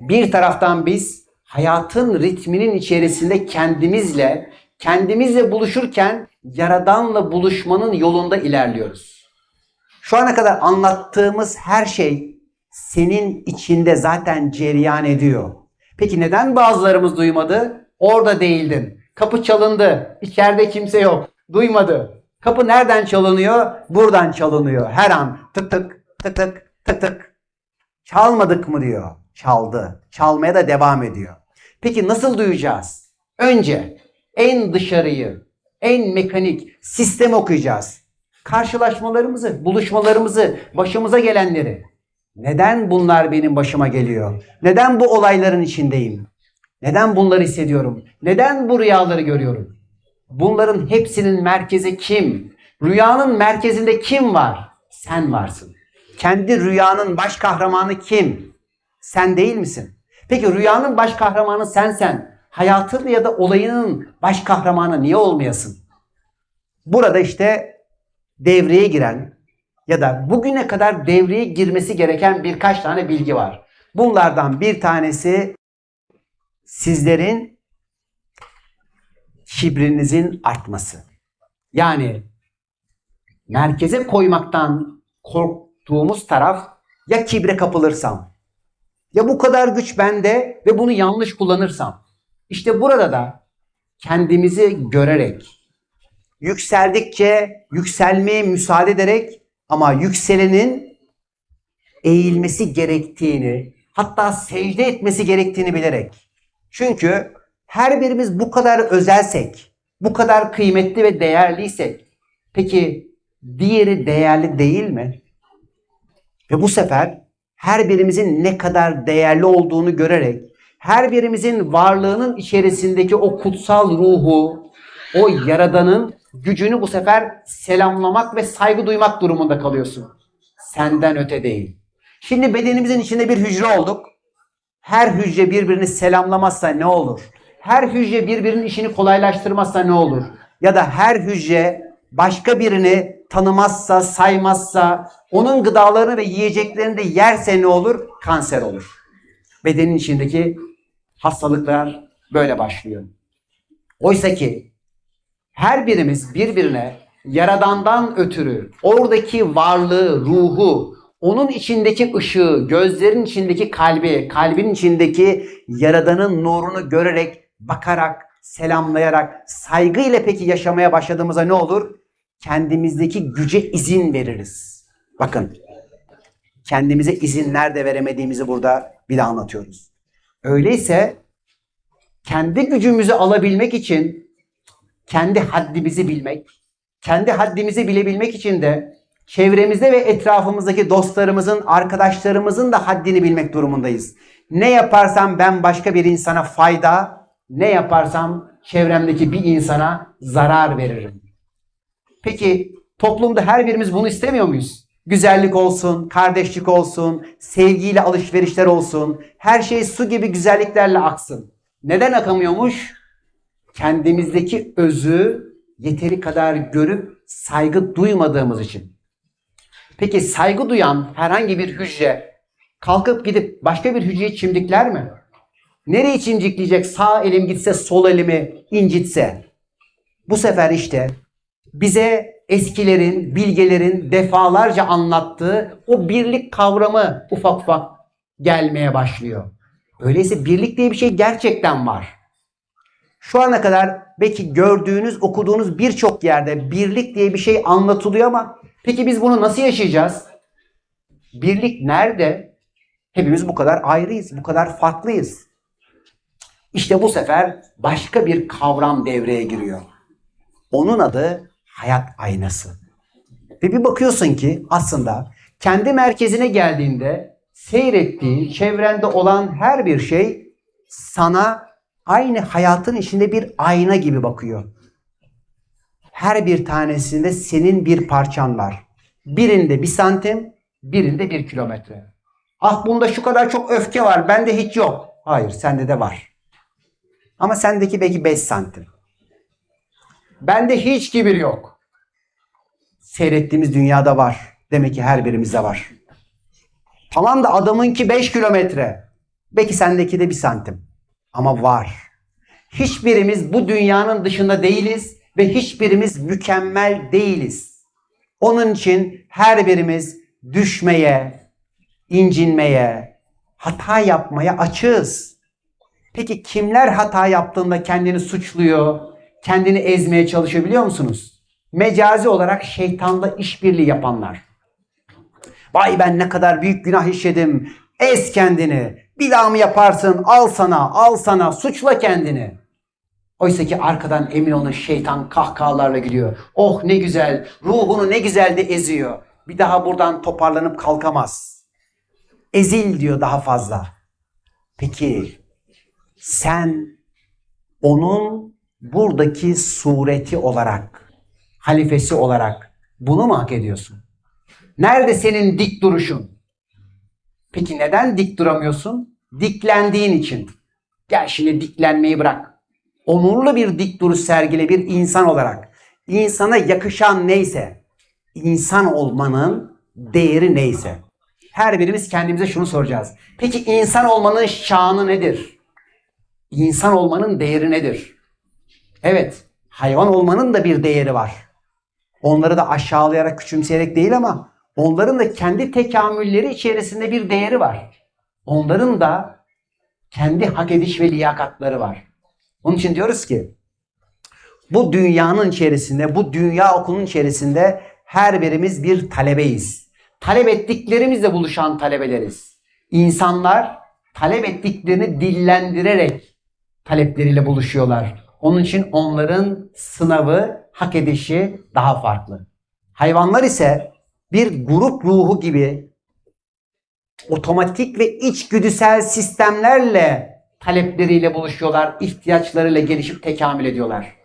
bir taraftan biz hayatın ritminin içerisinde kendimizle, kendimizle buluşurken Yaradan'la buluşmanın yolunda ilerliyoruz. Şu ana kadar anlattığımız her şey senin içinde zaten cereyan ediyor. Peki neden bazılarımız duymadı? Orada değildin. Kapı çalındı. İçeride kimse yok. Duymadı. Kapı nereden çalınıyor? Buradan çalınıyor. Her an tık tık tık tık tık tık. Çalmadık mı diyor. Çaldı. Çalmaya da devam ediyor. Peki nasıl duyacağız? Önce en dışarıyı, en mekanik sistem okuyacağız. Karşılaşmalarımızı, buluşmalarımızı, başımıza gelenleri. Neden bunlar benim başıma geliyor? Neden bu olayların içindeyim? Neden bunları hissediyorum? Neden bu rüyaları görüyorum? Bunların hepsinin merkezi kim? Rüyanın merkezinde kim var? Sen varsın. Kendi rüyanın baş kahramanı kim? Sen değil misin? Peki rüyanın baş kahramanı sensen, hayatın ya da olayının baş kahramanı niye olmayasın? Burada işte devreye giren ya da bugüne kadar devreye girmesi gereken birkaç tane bilgi var. Bunlardan bir tanesi sizlerin kibrinizin artması. Yani merkeze koymaktan korktuğumuz taraf ya kibre kapılırsam ya bu kadar güç bende ve bunu yanlış kullanırsam. İşte burada da kendimizi görerek yükseldikçe yükselmeye müsaade ederek ama yükselenin eğilmesi gerektiğini hatta secde etmesi gerektiğini bilerek. Çünkü her birimiz bu kadar özelsek, bu kadar kıymetli ve değerliysek peki diğeri değerli değil mi? Ve bu sefer her birimizin ne kadar değerli olduğunu görerek her birimizin varlığının içerisindeki o kutsal ruhu, o yaradanın gücünü bu sefer selamlamak ve saygı duymak durumunda kalıyorsun. Senden öte değil. Şimdi bedenimizin içinde bir hücre olduk. Her hücre birbirini selamlamazsa ne olur? Her hücre birbirinin işini kolaylaştırmazsa ne olur? Ya da her hücre başka birini tanımazsa, saymazsa, onun gıdalarını ve yiyeceklerini de yerse ne olur? Kanser olur. Bedenin içindeki hastalıklar böyle başlıyor. Oysa ki her birimiz birbirine yaradandan ötürü oradaki varlığı, ruhu, onun içindeki ışığı, gözlerin içindeki kalbi, kalbin içindeki yaradanın nurunu görerek, bakarak, selamlayarak, saygıyla peki yaşamaya başladığımızda ne olur? Kendimizdeki güce izin veririz. Bakın, kendimize izin nerede veremediğimizi burada bir daha anlatıyoruz. Öyleyse kendi gücümüzü alabilmek için kendi haddimizi bilmek, kendi haddimizi bilebilmek için de çevremizde ve etrafımızdaki dostlarımızın, arkadaşlarımızın da haddini bilmek durumundayız. Ne yaparsam ben başka bir insana fayda, ne yaparsam çevremdeki bir insana zarar veririm. Peki toplumda her birimiz bunu istemiyor muyuz? Güzellik olsun, kardeşlik olsun, sevgiyle alışverişler olsun, her şey su gibi güzelliklerle aksın. Neden akamıyormuş? Kendimizdeki özü yeteri kadar görüp saygı duymadığımız için. Peki saygı duyan herhangi bir hücre kalkıp gidip başka bir hücreyi çimdikler mi? Nereyi çimdikleyecek? Sağ elim gitse sol elimi incitse. Bu sefer işte bize eskilerin, bilgelerin defalarca anlattığı o birlik kavramı ufak ufak gelmeye başlıyor. Öyleyse birlik diye bir şey gerçekten var. Şu ana kadar belki gördüğünüz, okuduğunuz birçok yerde birlik diye bir şey anlatılıyor ama peki biz bunu nasıl yaşayacağız? Birlik nerede? Hepimiz bu kadar ayrıyız, bu kadar farklıyız. İşte bu sefer başka bir kavram devreye giriyor. Onun adı hayat aynası. Ve bir bakıyorsun ki aslında kendi merkezine geldiğinde seyrettiğin, çevrende olan her bir şey sana aynı hayatın içinde bir ayna gibi bakıyor. Her bir tanesinde senin bir parçan var. Birinde bir santim, birinde bir kilometre. Ah bunda şu kadar çok öfke var, bende hiç yok. Hayır, sende de var. Ama sendeki belki 5 santim. Bende hiç kibir yok. Seyrettiğimiz dünyada var. Demek ki her birimizde var. Tamam da adamınki 5 kilometre. Belki sendeki de bir santim. Ama var. Hiçbirimiz bu dünyanın dışında değiliz ve hiçbirimiz mükemmel değiliz. Onun için her birimiz düşmeye, incinmeye, hata yapmaya açığız. Peki kimler hata yaptığında kendini suçluyor, kendini ezmeye çalışıyor biliyor musunuz? Mecazi olarak şeytanla işbirliği yapanlar. Vay ben ne kadar büyük günah işledim. Ez kendini. Bir daha mı yaparsın? Al sana, al sana. Suçla kendini. Oysa ki arkadan emin olun şeytan kahkahalarla gülüyor. Oh ne güzel. Ruhunu ne güzel de eziyor. Bir daha buradan toparlanıp kalkamaz. Ezil diyor daha fazla. Peki sen onun buradaki sureti olarak, halifesi olarak bunu mu hak ediyorsun? Nerede senin dik duruşun? Peki neden dik duramıyorsun? Diklendiğin için. Gel şimdi diklenmeyi bırak. Onurlu bir dik duruş sergile bir insan olarak. İnsana yakışan neyse, insan olmanın değeri neyse. Her birimiz kendimize şunu soracağız. Peki insan olmanın şanı nedir? İnsan olmanın değeri nedir? Evet, hayvan olmanın da bir değeri var. Onları da aşağılayarak, küçümseyerek değil ama onların da kendi tekamülleri içerisinde bir değeri var. Onların da kendi hak ediş ve liyakatları var. Onun için diyoruz ki bu dünyanın içerisinde, bu dünya okulunun içerisinde her birimiz bir talebeyiz. Talep ettiklerimizle buluşan talebeleriz. İnsanlar talep ettiklerini dillendirerek talepleriyle buluşuyorlar. Onun için onların sınavı, hak edişi daha farklı. Hayvanlar ise bir grup ruhu gibi otomatik ve içgüdüsel sistemlerle talepleriyle buluşuyorlar, ihtiyaçlarıyla gelişip tekamül ediyorlar.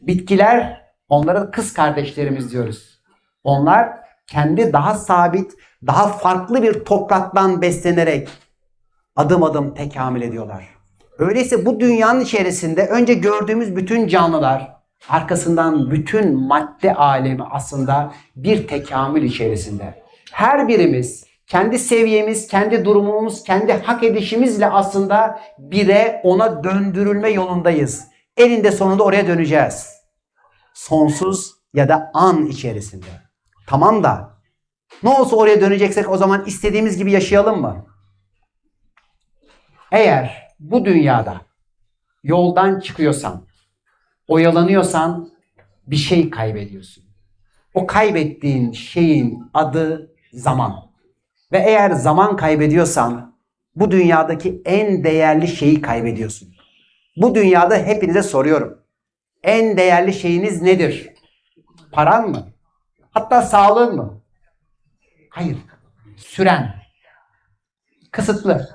Bitkiler onlara kız kardeşlerimiz diyoruz. Onlar kendi daha sabit, daha farklı bir topraktan beslenerek adım adım tekamül ediyorlar. Öyleyse bu dünyanın içerisinde önce gördüğümüz bütün canlılar, arkasından bütün madde alemi aslında bir tekamül içerisinde. Her birimiz kendi seviyemiz, kendi durumumuz, kendi hak edişimizle aslında bire ona döndürülme yolundayız. Elinde sonunda oraya döneceğiz. Sonsuz ya da an içerisinde. Tamam da ne olsa oraya döneceksek o zaman istediğimiz gibi yaşayalım mı? Eğer bu dünyada yoldan çıkıyorsan, oyalanıyorsan bir şey kaybediyorsun. O kaybettiğin şeyin adı zaman. Ve eğer zaman kaybediyorsan bu dünyadaki en değerli şeyi kaybediyorsun. Bu dünyada hepinize soruyorum. En değerli şeyiniz nedir? Paran mı? Hatta sağlığın mı? Hayır. Süren. Kısıtlı.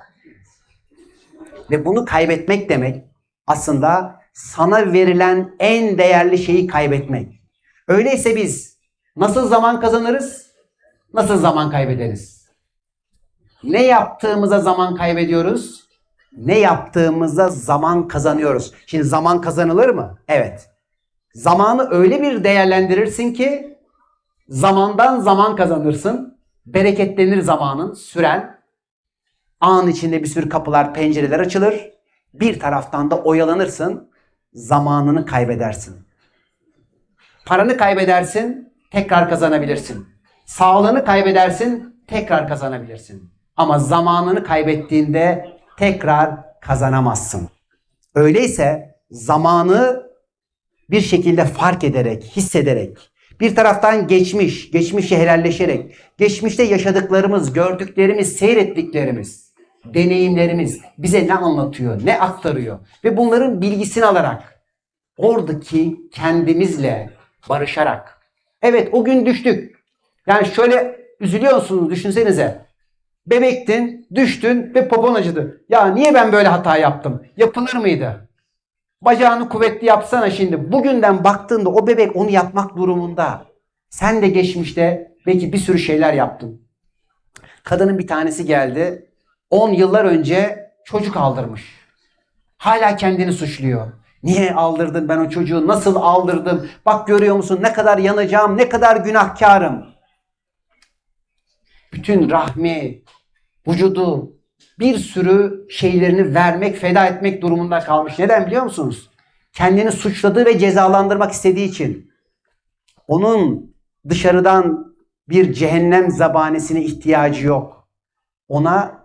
Ve bunu kaybetmek demek aslında sana verilen en değerli şeyi kaybetmek. Öyleyse biz nasıl zaman kazanırız? Nasıl zaman kaybederiz? Ne yaptığımıza zaman kaybediyoruz? Ne yaptığımızda zaman kazanıyoruz. Şimdi zaman kazanılır mı? Evet. Zamanı öyle bir değerlendirirsin ki zamandan zaman kazanırsın. Bereketlenir zamanın, süren. An içinde bir sürü kapılar, pencereler açılır. Bir taraftan da oyalanırsın. Zamanını kaybedersin. Paranı kaybedersin, tekrar kazanabilirsin. Sağlığını kaybedersin, tekrar kazanabilirsin. Ama zamanını kaybettiğinde tekrar kazanamazsın. Öyleyse zamanı bir şekilde fark ederek, hissederek, bir taraftan geçmiş, geçmişi helalleşerek, geçmişte yaşadıklarımız, gördüklerimiz, seyrettiklerimiz, deneyimlerimiz bize ne anlatıyor, ne aktarıyor ve bunların bilgisini alarak oradaki kendimizle barışarak. Evet o gün düştük. Yani şöyle üzülüyorsunuz düşünsenize. Bebektin, düştün ve popon acıdı. Ya niye ben böyle hata yaptım? Yapılır mıydı? Bacağını kuvvetli yapsana şimdi. Bugünden baktığında o bebek onu yapmak durumunda. Sen de geçmişte belki bir sürü şeyler yaptın. Kadının bir tanesi geldi. 10 yıllar önce çocuk aldırmış. Hala kendini suçluyor. Niye aldırdın ben o çocuğu? Nasıl aldırdım? Bak görüyor musun ne kadar yanacağım, ne kadar günahkarım. Bütün rahmi, vücudu, bir sürü şeylerini vermek, feda etmek durumunda kalmış. Neden biliyor musunuz? Kendini suçladığı ve cezalandırmak istediği için. Onun dışarıdan bir cehennem zabanesine ihtiyacı yok. Ona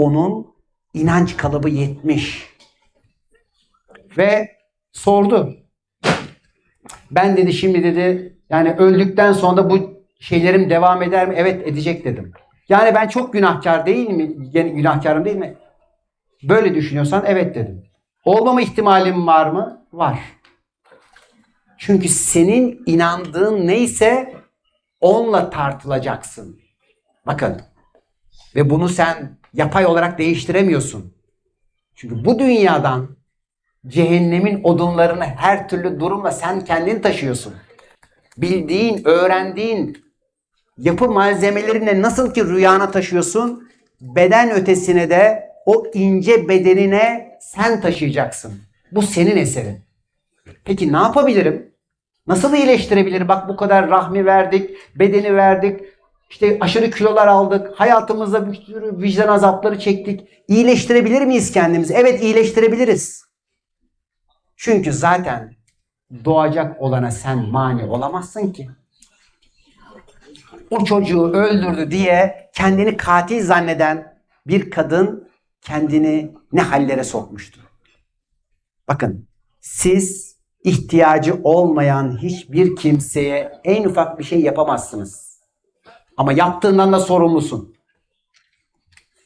onun inanç kalıbı yetmiş. Ve sordu. Ben dedi şimdi dedi yani öldükten sonra bu şeylerim devam eder mi? Evet edecek dedim. Yani ben çok günahkar değil mi? Yani günahkarım değil mi? Böyle düşünüyorsan evet dedim. Olmama ihtimalim var mı? Var. Çünkü senin inandığın neyse onunla tartılacaksın. Bakın. Ve bunu sen yapay olarak değiştiremiyorsun. Çünkü bu dünyadan cehennemin odunlarını her türlü durumla sen kendin taşıyorsun. Bildiğin, öğrendiğin yapı malzemelerine nasıl ki rüyana taşıyorsun, beden ötesine de o ince bedenine sen taşıyacaksın. Bu senin eserin. Peki ne yapabilirim? Nasıl iyileştirebilirim? Bak bu kadar rahmi verdik, bedeni verdik, işte aşırı kilolar aldık, hayatımızda bir sürü vicdan azapları çektik. İyileştirebilir miyiz kendimizi? Evet iyileştirebiliriz. Çünkü zaten doğacak olana sen mani olamazsın ki. O çocuğu öldürdü diye kendini katil zanneden bir kadın kendini ne hallere sokmuştu. Bakın siz ihtiyacı olmayan hiçbir kimseye en ufak bir şey yapamazsınız. Ama yaptığından da sorumlusun.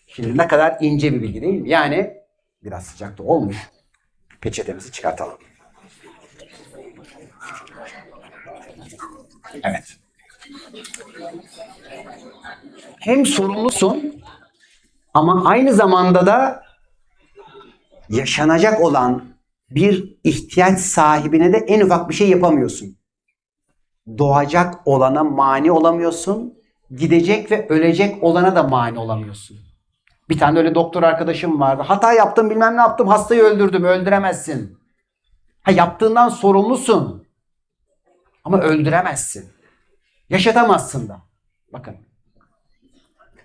Şimdi ne kadar ince bir bilgi değil mi? Yani biraz sıcakta olmuş. Peçetemizi çıkartalım. Evet. Hem sorumlusun ama aynı zamanda da yaşanacak olan bir ihtiyaç sahibine de en ufak bir şey yapamıyorsun. Doğacak olana mani olamıyorsun. Gidecek ve ölecek olana da mani olamıyorsun. Bir tane öyle doktor arkadaşım vardı. Hata yaptım bilmem ne yaptım hastayı öldürdüm öldüremezsin. Ha yaptığından sorumlusun. Ama öldüremezsin. Yaşatamazsın da. Bakın.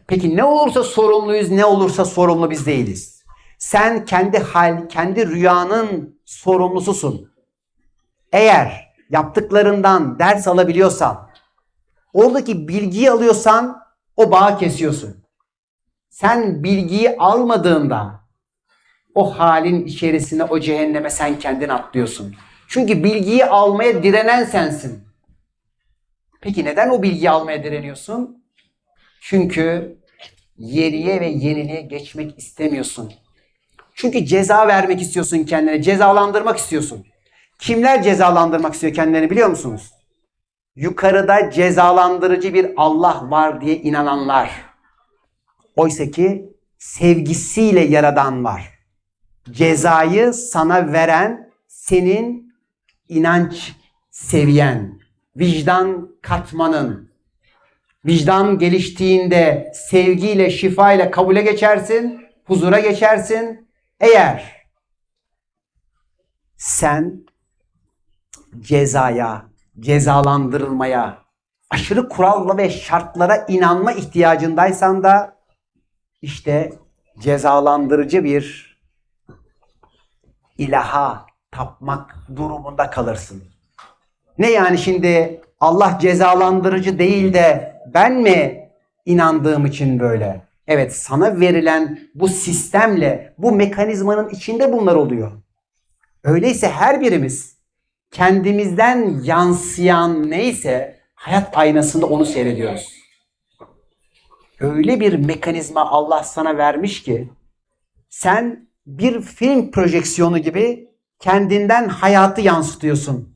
Peki ne olursa sorumluyuz, ne olursa sorumlu biz değiliz. Sen kendi hal, kendi rüyanın sorumlususun. Eğer yaptıklarından ders alabiliyorsan, oradaki bilgiyi alıyorsan o bağı kesiyorsun. Sen bilgiyi almadığında o halin içerisine, o cehenneme sen kendin atlıyorsun. Çünkü bilgiyi almaya direnen sensin. Peki neden o bilgiyi almaya direniyorsun? Çünkü yeriye ve yeniliğe geçmek istemiyorsun. Çünkü ceza vermek istiyorsun kendine, cezalandırmak istiyorsun. Kimler cezalandırmak istiyor kendilerini biliyor musunuz? Yukarıda cezalandırıcı bir Allah var diye inananlar. Oysa ki sevgisiyle yaradan var. Cezayı sana veren senin inanç seviyen, vicdan katmanın. Vicdan geliştiğinde sevgiyle, şifayla kabule geçersin, huzura geçersin. Eğer sen cezaya, cezalandırılmaya, aşırı kuralla ve şartlara inanma ihtiyacındaysan da işte cezalandırıcı bir ilaha tapmak durumunda kalırsın. Ne yani şimdi Allah cezalandırıcı değil de ben mi inandığım için böyle? Evet sana verilen bu sistemle bu mekanizmanın içinde bunlar oluyor. Öyleyse her birimiz kendimizden yansıyan neyse hayat aynasında onu seyrediyoruz. Öyle bir mekanizma Allah sana vermiş ki sen bir film projeksiyonu gibi kendinden hayatı yansıtıyorsun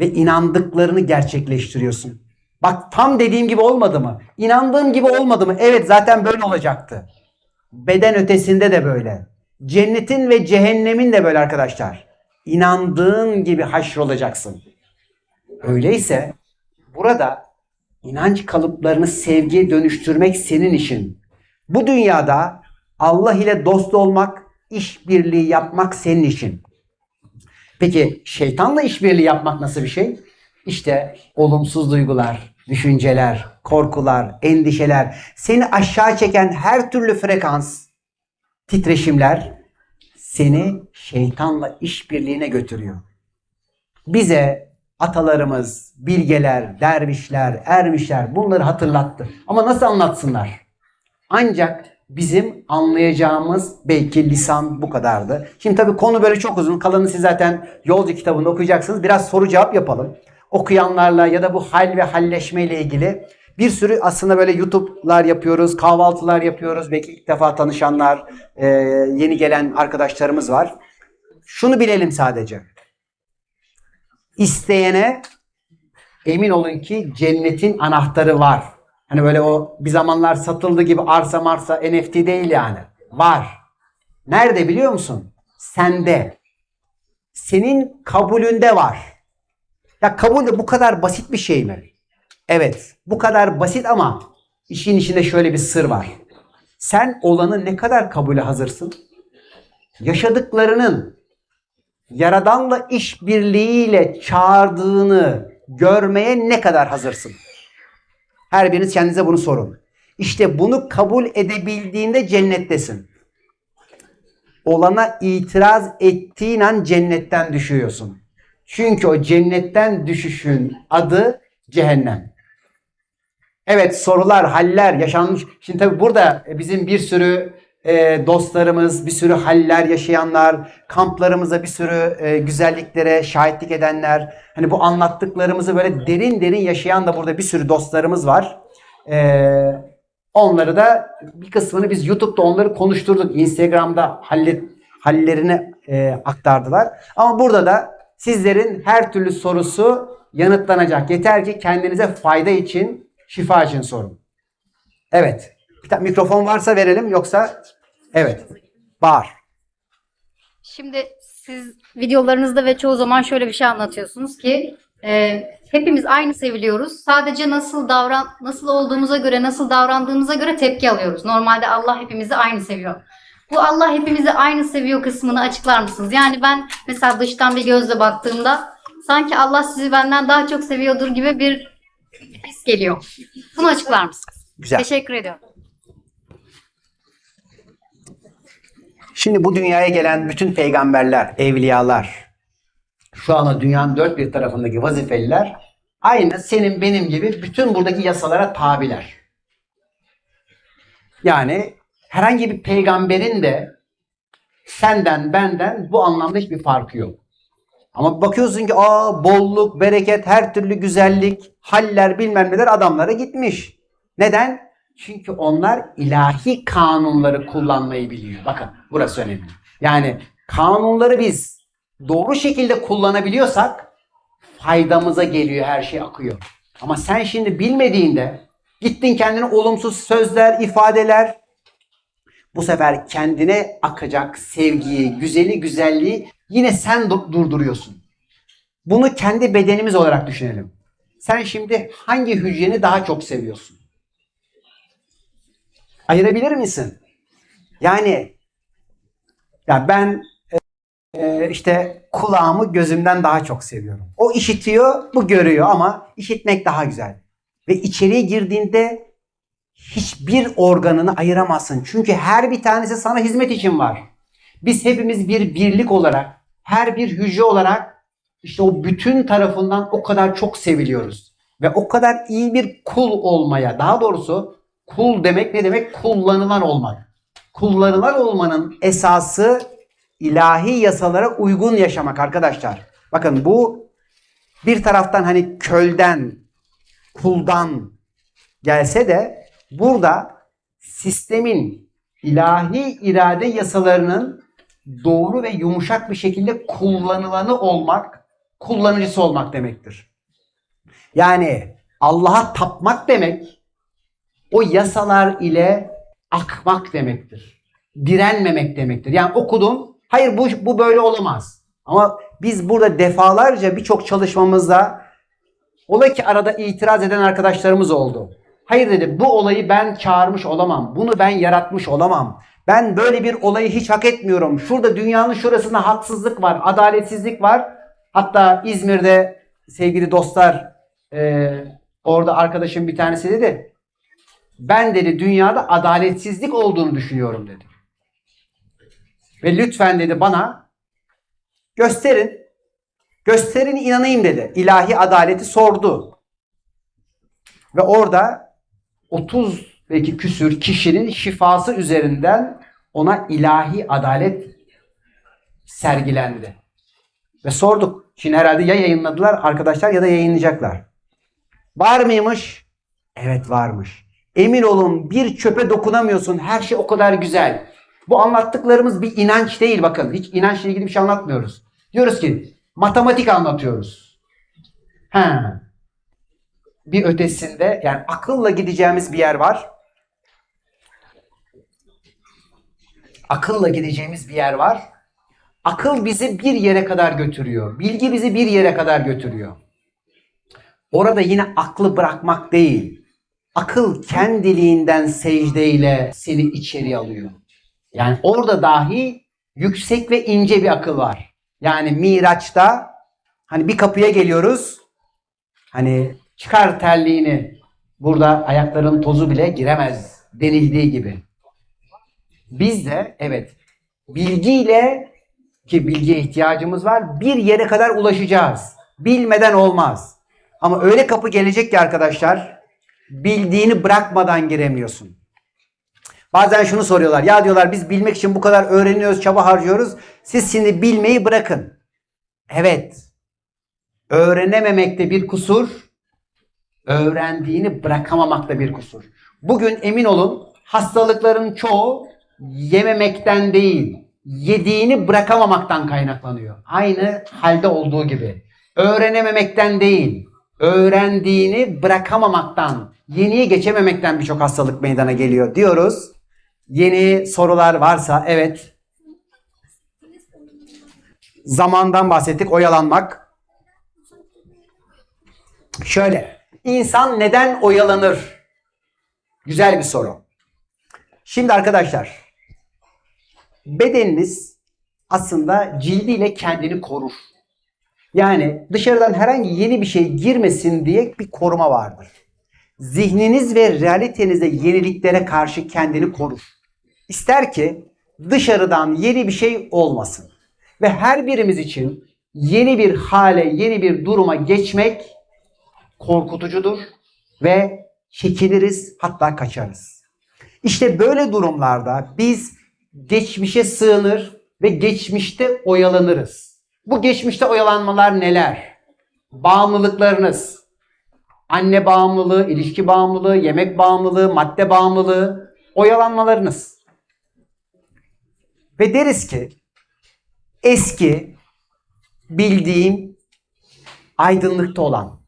ve inandıklarını gerçekleştiriyorsun. Bak tam dediğim gibi olmadı mı? İnandığım gibi olmadı mı? Evet zaten böyle olacaktı. Beden ötesinde de böyle. Cennetin ve cehennemin de böyle arkadaşlar. İnandığın gibi haşrolacaksın. Öyleyse burada inanç kalıplarını sevgiye dönüştürmek senin işin. Bu dünyada Allah ile dost olmak, işbirliği yapmak senin işin. Peki şeytanla işbirliği yapmak nasıl bir şey? İşte olumsuz duygular, düşünceler, korkular, endişeler, seni aşağı çeken her türlü frekans, titreşimler seni şeytanla işbirliğine götürüyor. Bize atalarımız, bilgeler, dervişler, ermişler bunları hatırlattı. Ama nasıl anlatsınlar? Ancak bizim anlayacağımız belki lisan bu kadardı. Şimdi tabii konu böyle çok uzun. Kalanını siz zaten Yolcu kitabında okuyacaksınız. Biraz soru cevap yapalım. Okuyanlarla ya da bu hal ve halleşme ile ilgili bir sürü aslında böyle YouTube'lar yapıyoruz, kahvaltılar yapıyoruz. Belki ilk defa tanışanlar, e, yeni gelen arkadaşlarımız var. Şunu bilelim sadece. İsteyene emin olun ki cennetin anahtarı var. Hani böyle o bir zamanlar satıldı gibi arsa marsa NFT değil yani. Var. Nerede biliyor musun? Sende. Senin kabulünde var. Ya kabul de bu kadar basit bir şey mi? Evet. Bu kadar basit ama işin içinde şöyle bir sır var. Sen olanı ne kadar kabule hazırsın? Yaşadıklarının Yaradanla işbirliğiyle çağırdığını görmeye ne kadar hazırsın? Her biriniz kendinize bunu sorun. İşte bunu kabul edebildiğinde cennettesin. Olana itiraz ettiğin an cennetten düşüyorsun. Çünkü o cennetten düşüşün adı cehennem. Evet sorular, haller yaşanmış. Şimdi tabii burada bizim bir sürü e, dostlarımız, bir sürü haller yaşayanlar, kamplarımıza bir sürü e, güzelliklere şahitlik edenler, hani bu anlattıklarımızı böyle derin derin yaşayan da burada bir sürü dostlarımız var. E, onları da bir kısmını biz YouTube'da onları konuşturduk. Instagram'da hallet, hallerini e, aktardılar. Ama burada da sizlerin her türlü sorusu yanıtlanacak. Yeter ki kendinize fayda için, şifa için sorun. Evet. Bir tane mikrofon varsa verelim yoksa evet. Bağır. Şimdi siz videolarınızda ve çoğu zaman şöyle bir şey anlatıyorsunuz ki e, hepimiz aynı seviliyoruz. Sadece nasıl davran nasıl olduğumuza göre, nasıl davrandığımıza göre tepki alıyoruz. Normalde Allah hepimizi aynı seviyor. Bu Allah hepimizi aynı seviyor kısmını açıklar mısınız? Yani ben mesela dıştan bir gözle baktığımda sanki Allah sizi benden daha çok seviyordur gibi bir his geliyor. Bunu açıklar mısınız? Güzel. Teşekkür ediyorum. Şimdi bu dünyaya gelen bütün peygamberler, evliyalar şu anda dünyanın dört bir tarafındaki vazifeliler aynı senin benim gibi bütün buradaki yasalara tabiler. Yani herhangi bir peygamberin de senden benden bu anlamda hiçbir farkı yok. Ama bakıyorsun ki aa bolluk, bereket, her türlü güzellik, haller bilmem neler adamlara gitmiş. Neden? Çünkü onlar ilahi kanunları kullanmayı biliyor. Bakın burası önemli. Yani kanunları biz doğru şekilde kullanabiliyorsak faydamıza geliyor her şey akıyor. Ama sen şimdi bilmediğinde gittin kendine olumsuz sözler, ifadeler bu sefer kendine akacak sevgiyi, güzeli, güzelliği yine sen dur- durduruyorsun. Bunu kendi bedenimiz olarak düşünelim. Sen şimdi hangi hücreni daha çok seviyorsun? Ayırabilir misin? Yani ya ben e, işte kulağımı gözümden daha çok seviyorum. O işitiyor, bu görüyor ama işitmek daha güzel. Ve içeriye girdiğinde hiçbir organını ayıramazsın. Çünkü her bir tanesi sana hizmet için var. Biz hepimiz bir birlik olarak, her bir hücre olarak işte o bütün tarafından o kadar çok seviliyoruz. Ve o kadar iyi bir kul olmaya, daha doğrusu kul demek ne demek? Kullanılan olmak. Kullanılan olmanın esası ilahi yasalara uygun yaşamak arkadaşlar. Bakın bu bir taraftan hani kölden, kuldan gelse de burada sistemin ilahi irade yasalarının doğru ve yumuşak bir şekilde kullanılanı olmak, kullanıcısı olmak demektir. Yani Allah'a tapmak demek o yasalar ile akmak demektir. Direnmemek demektir. Yani okudum, hayır bu, bu böyle olamaz. Ama biz burada defalarca birçok çalışmamızda Ola ki arada itiraz eden arkadaşlarımız oldu. Hayır dedi bu olayı ben çağırmış olamam. Bunu ben yaratmış olamam. Ben böyle bir olayı hiç hak etmiyorum. Şurada dünyanın şurasında haksızlık var, adaletsizlik var. Hatta İzmir'de sevgili dostlar e, orada arkadaşım bir tanesi dedi. Ben dedi dünyada adaletsizlik olduğunu düşünüyorum dedi. Ve lütfen dedi bana gösterin Gösterin inanayım dedi. İlahi adaleti sordu. Ve orada 30 belki küsür kişinin şifası üzerinden ona ilahi adalet sergilendi. Ve sorduk. Şimdi herhalde ya yayınladılar arkadaşlar ya da yayınlayacaklar. Var mıymış? Evet varmış. Emin olun bir çöpe dokunamıyorsun. Her şey o kadar güzel. Bu anlattıklarımız bir inanç değil bakın. Hiç inançla ilgili bir şey anlatmıyoruz. Diyoruz ki matematik anlatıyoruz. Ha. Bir ötesinde yani akılla gideceğimiz bir yer var. Akılla gideceğimiz bir yer var. Akıl bizi bir yere kadar götürüyor. Bilgi bizi bir yere kadar götürüyor. Orada yine aklı bırakmak değil. Akıl kendiliğinden secdeyle seni içeri alıyor. Yani orada dahi yüksek ve ince bir akıl var. Yani Miraç'ta hani bir kapıya geliyoruz. Hani çıkar terliğini. Burada ayakların tozu bile giremez denildiği gibi. Biz de evet bilgiyle ki bilgiye ihtiyacımız var bir yere kadar ulaşacağız. Bilmeden olmaz. Ama öyle kapı gelecek ki arkadaşlar bildiğini bırakmadan giremiyorsun. Bazen şunu soruyorlar. Ya diyorlar biz bilmek için bu kadar öğreniyoruz, çaba harcıyoruz. Siz şimdi bilmeyi bırakın. Evet. Öğrenememekte bir kusur, öğrendiğini bırakamamakta bir kusur. Bugün emin olun hastalıkların çoğu yememekten değil, yediğini bırakamamaktan kaynaklanıyor. Aynı halde olduğu gibi. Öğrenememekten değil, öğrendiğini bırakamamaktan, yeniye geçememekten birçok hastalık meydana geliyor diyoruz. Yeni sorular varsa evet. Zamandan bahsettik, oyalanmak. Şöyle, insan neden oyalanır? Güzel bir soru. Şimdi arkadaşlar, bedeniniz aslında cildiyle kendini korur. Yani dışarıdan herhangi yeni bir şey girmesin diye bir koruma vardır. Zihniniz ve realitenize yeniliklere karşı kendini korur. İster ki dışarıdan yeni bir şey olmasın. Ve her birimiz için yeni bir hale, yeni bir duruma geçmek korkutucudur ve çekiniriz hatta kaçarız. İşte böyle durumlarda biz geçmişe sığınır ve geçmişte oyalanırız. Bu geçmişte oyalanmalar neler? Bağımlılıklarınız, anne bağımlılığı, ilişki bağımlılığı, yemek bağımlılığı, madde bağımlılığı, oyalanmalarınız. Ve deriz ki eski bildiğim aydınlıkta olan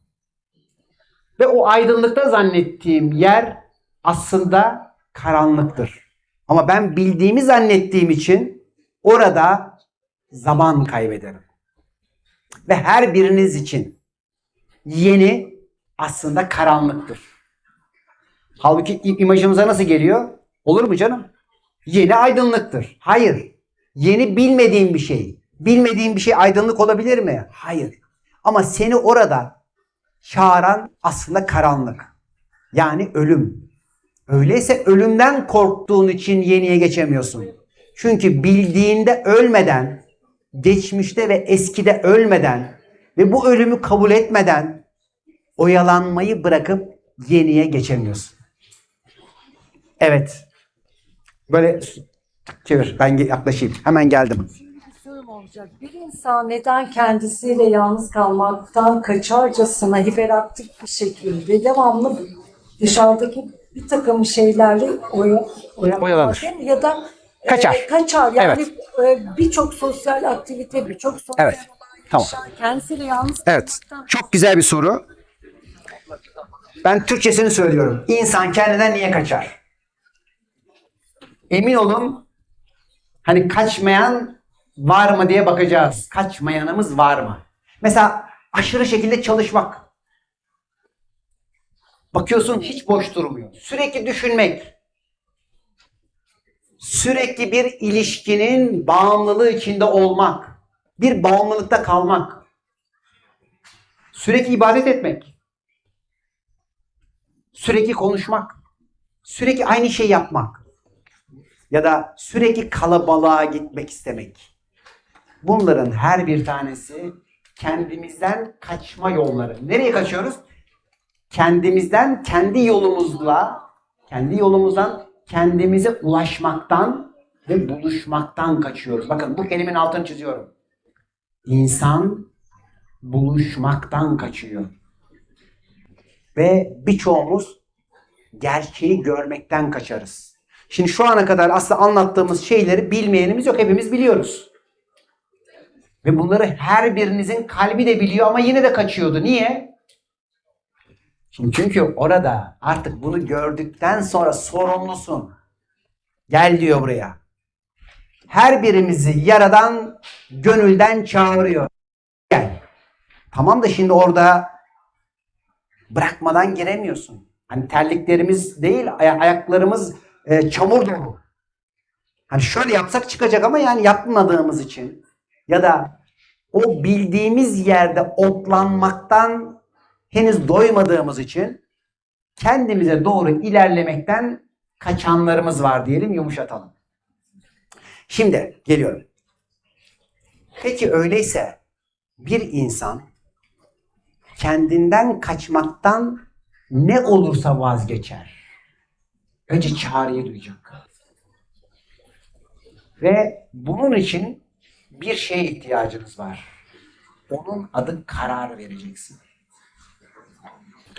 ve o aydınlıkta zannettiğim yer aslında karanlıktır. Ama ben bildiğimi zannettiğim için orada zaman kaybederim. Ve her biriniz için yeni aslında karanlıktır. Halbuki imajımıza nasıl geliyor? Olur mu canım? Yeni aydınlıktır. Hayır. Yeni bilmediğin bir şey. Bilmediğin bir şey aydınlık olabilir mi? Hayır. Ama seni orada çağıran aslında karanlık. Yani ölüm. Öyleyse ölümden korktuğun için yeniye geçemiyorsun. Çünkü bildiğinde ölmeden, geçmişte ve eskide ölmeden ve bu ölümü kabul etmeden oyalanmayı bırakıp yeniye geçemiyorsun. Evet. Böyle çevir. Ben yaklaşayım. Hemen geldim. olacak. Bir insan neden kendisiyle yalnız kalmaktan kaçarcasına hiperaktif bir şekilde devamlı dışarıdaki bir takım şeylerle oya, oya- Oyalanır. Ya da e, Kaçar. kaçar. Yani Evet. e, birçok sosyal aktivite, birçok sosyal Evet. Tamam. olay kendisiyle yalnız Evet. Çok güzel bir soru. Ben Türkçesini söylüyorum. İnsan kendinden niye kaçar? Emin olun hani kaçmayan var mı diye bakacağız. Kaçmayanımız var mı? Mesela aşırı şekilde çalışmak. Bakıyorsun hiç boş durmuyor. Sürekli düşünmek. Sürekli bir ilişkinin bağımlılığı içinde olmak. Bir bağımlılıkta kalmak. Sürekli ibadet etmek. Sürekli konuşmak. Sürekli aynı şey yapmak. Ya da sürekli kalabalığa gitmek istemek. Bunların her bir tanesi kendimizden kaçma yolları. Nereye kaçıyoruz? Kendimizden, kendi yolumuzla, kendi yolumuzdan kendimize ulaşmaktan ve buluşmaktan kaçıyoruz. Bakın bu kelimenin altını çiziyorum. İnsan buluşmaktan kaçıyor. Ve birçoğumuz gerçeği görmekten kaçarız. Şimdi şu ana kadar aslında anlattığımız şeyleri bilmeyenimiz yok. Hepimiz biliyoruz. Ve bunları her birinizin kalbi de biliyor ama yine de kaçıyordu. Niye? Şimdi çünkü orada artık bunu gördükten sonra sorumlusun. Gel diyor buraya. Her birimizi yaradan gönülden çağırıyor. Gel. Tamam da şimdi orada bırakmadan giremiyorsun. Hani terliklerimiz değil, aya- ayaklarımız e, çamur dolu. Hani şöyle yapsak çıkacak ama yani yapmadığımız için ya da o bildiğimiz yerde otlanmaktan henüz doymadığımız için kendimize doğru ilerlemekten kaçanlarımız var diyelim yumuşatalım. Şimdi geliyorum. Peki öyleyse bir insan kendinden kaçmaktan ne olursa vazgeçer. Önce çağrıyı duyacak. Ve bunun için bir şeye ihtiyacınız var. Onun adı karar vereceksin.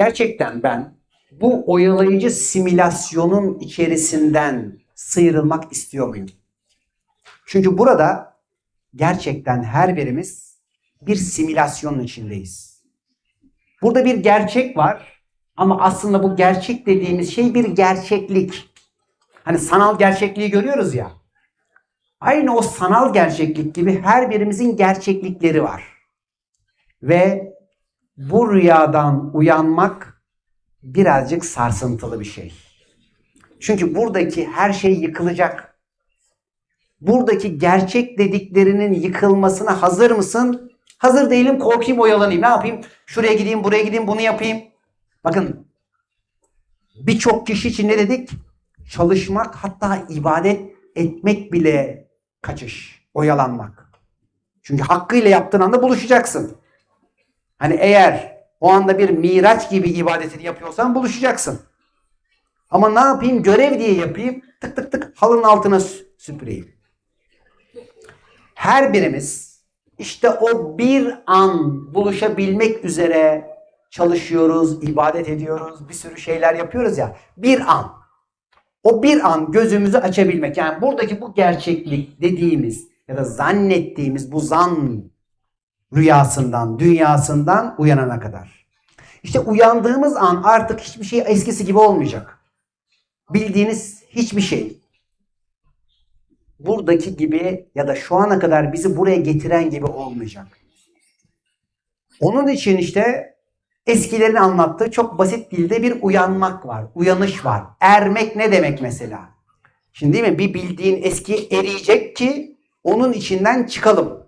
Gerçekten ben bu oyalayıcı simülasyonun içerisinden sıyrılmak istiyor muyum? Çünkü burada gerçekten her birimiz bir simülasyonun içindeyiz. Burada bir gerçek var ama aslında bu gerçek dediğimiz şey bir gerçeklik. Hani sanal gerçekliği görüyoruz ya. Aynı o sanal gerçeklik gibi her birimizin gerçeklikleri var. Ve bu rüyadan uyanmak birazcık sarsıntılı bir şey. Çünkü buradaki her şey yıkılacak. Buradaki gerçek dediklerinin yıkılmasına hazır mısın? Hazır değilim, korkayım, oyalanayım. Ne yapayım? Şuraya gideyim, buraya gideyim, bunu yapayım. Bakın birçok kişi için ne dedik? Çalışmak hatta ibadet etmek bile kaçış, oyalanmak. Çünkü hakkıyla yaptığın anda buluşacaksın. Hani eğer o anda bir miraç gibi ibadetini yapıyorsan buluşacaksın. Ama ne yapayım? Görev diye yapayım. Tık tık tık halının altına sü- süpüreyim. Her birimiz işte o bir an buluşabilmek üzere çalışıyoruz, ibadet ediyoruz, bir sürü şeyler yapıyoruz ya. Bir an. O bir an gözümüzü açabilmek. Yani buradaki bu gerçeklik dediğimiz ya da zannettiğimiz bu zan rüyasından, dünyasından uyanana kadar. İşte uyandığımız an artık hiçbir şey eskisi gibi olmayacak. Bildiğiniz hiçbir şey buradaki gibi ya da şu ana kadar bizi buraya getiren gibi olmayacak. Onun için işte eskilerin anlattığı çok basit dilde bir uyanmak var. Uyanış var. Ermek ne demek mesela? Şimdi değil mi? Bir bildiğin eski eriyecek ki onun içinden çıkalım.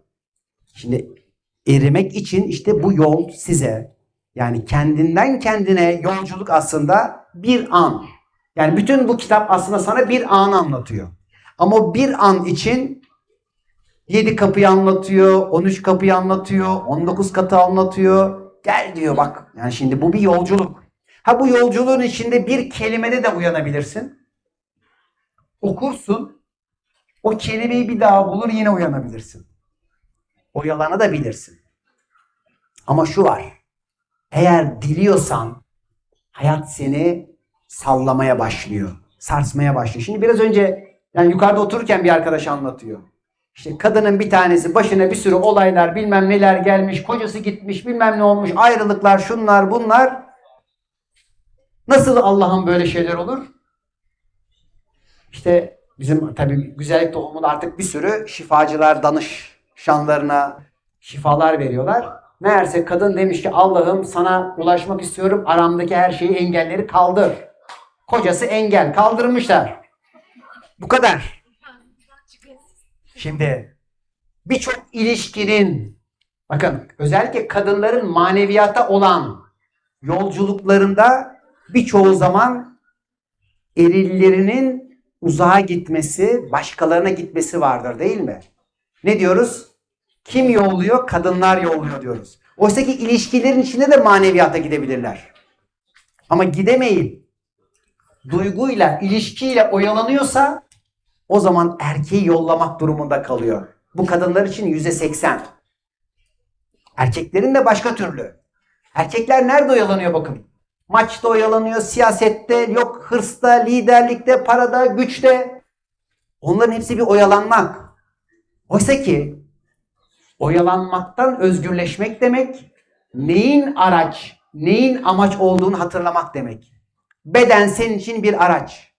Şimdi erimek için işte bu yol size yani kendinden kendine yolculuk aslında bir an. Yani bütün bu kitap aslında sana bir an anlatıyor. Ama bir an için 7 kapıyı anlatıyor, 13 kapıyı anlatıyor, 19 katı anlatıyor. Gel diyor bak. Yani şimdi bu bir yolculuk. Ha bu yolculuğun içinde bir kelimede de uyanabilirsin. Okursun. O kelimeyi bir daha bulur yine uyanabilirsin. Oyalanabilirsin. Ama şu var. Eğer diliyorsan hayat seni sallamaya başlıyor. Sarsmaya başlıyor. Şimdi biraz önce yani yukarıda otururken bir arkadaş anlatıyor. İşte kadının bir tanesi başına bir sürü olaylar bilmem neler gelmiş. Kocası gitmiş bilmem ne olmuş. Ayrılıklar şunlar bunlar. Nasıl Allah'ın böyle şeyler olur? İşte bizim tabii güzellik toplumunda artık bir sürü şifacılar danışanlarına şifalar veriyorlar. Meğerse kadın demiş ki Allah'ım sana ulaşmak istiyorum. Aramdaki her şeyi engelleri kaldır. Kocası engel kaldırmışlar. Bu kadar. Şimdi birçok ilişkinin bakın özellikle kadınların maneviyata olan yolculuklarında birçoğu zaman erillerinin uzağa gitmesi, başkalarına gitmesi vardır değil mi? Ne diyoruz? Kim yolluyor? Kadınlar yolluyor diyoruz. Oysa ki ilişkilerin içinde de maneviyata gidebilirler. Ama gidemeyip duyguyla, ilişkiyle oyalanıyorsa o zaman erkeği yollamak durumunda kalıyor. Bu kadınlar için yüzde seksen. Erkeklerin de başka türlü. Erkekler nerede oyalanıyor bakın. Maçta oyalanıyor, siyasette, yok hırsta, liderlikte, parada, güçte. Onların hepsi bir oyalanmak. Oysa ki oyalanmaktan özgürleşmek demek, neyin araç, neyin amaç olduğunu hatırlamak demek. Beden senin için bir araç.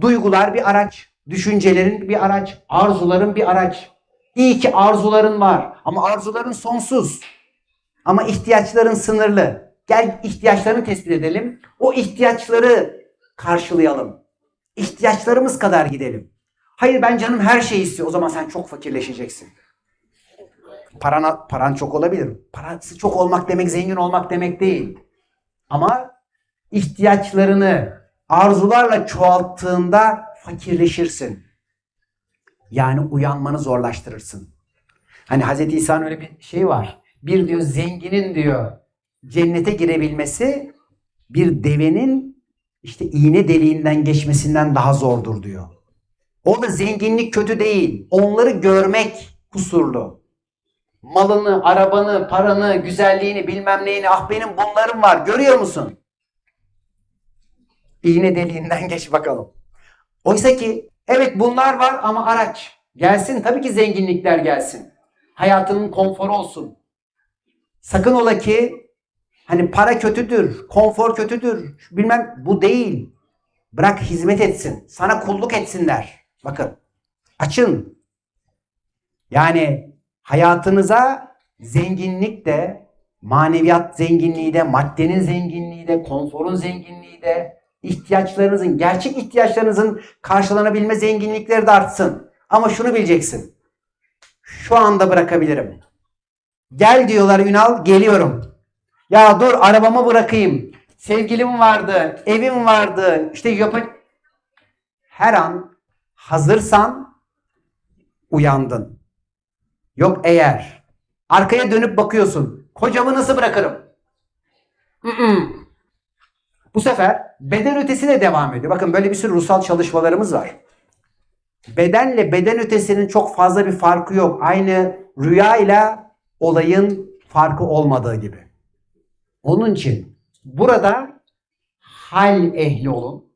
Duygular bir araç. Düşüncelerin bir araç. Arzuların bir araç. İyi ki arzuların var. Ama arzuların sonsuz. Ama ihtiyaçların sınırlı. Gel ihtiyaçlarını tespit edelim. O ihtiyaçları karşılayalım. İhtiyaçlarımız kadar gidelim. Hayır ben canım her şeyi istiyor. O zaman sen çok fakirleşeceksin. Parana, paran çok olabilir. Parası çok olmak demek zengin olmak demek değil. Ama ihtiyaçlarını arzularla çoğalttığında fakirleşirsin. Yani uyanmanı zorlaştırırsın. Hani Hz. İsa'nın öyle bir şey var. Bir diyor zenginin diyor cennete girebilmesi bir devenin işte iğne deliğinden geçmesinden daha zordur diyor. Orada zenginlik kötü değil. Onları görmek kusurlu. Malını, arabanı, paranı, güzelliğini, bilmem neyini, ah benim bunlarım var. Görüyor musun? İğne deliğinden geç bakalım. Oysa ki evet bunlar var ama araç. Gelsin tabii ki zenginlikler gelsin. Hayatının konforu olsun. Sakın ola ki hani para kötüdür, konfor kötüdür. Bilmem bu değil. Bırak hizmet etsin. Sana kulluk etsinler. Bakın açın. Yani hayatınıza zenginlik de, maneviyat zenginliği de, maddenin zenginliği de, konforun zenginliği de, ihtiyaçlarınızın, gerçek ihtiyaçlarınızın karşılanabilme zenginlikleri de artsın. Ama şunu bileceksin. Şu anda bırakabilirim. Gel diyorlar Ünal, geliyorum. Ya dur arabamı bırakayım. Sevgilim vardı, evim vardı. İşte yapın. Her an hazırsan uyandın. Yok eğer. Arkaya dönüp bakıyorsun. Kocamı nasıl bırakırım? Bu sefer beden ötesiyle devam ediyor. Bakın böyle bir sürü ruhsal çalışmalarımız var. Bedenle beden ötesinin çok fazla bir farkı yok. Aynı rüya ile olayın farkı olmadığı gibi. Onun için burada hal ehli olun.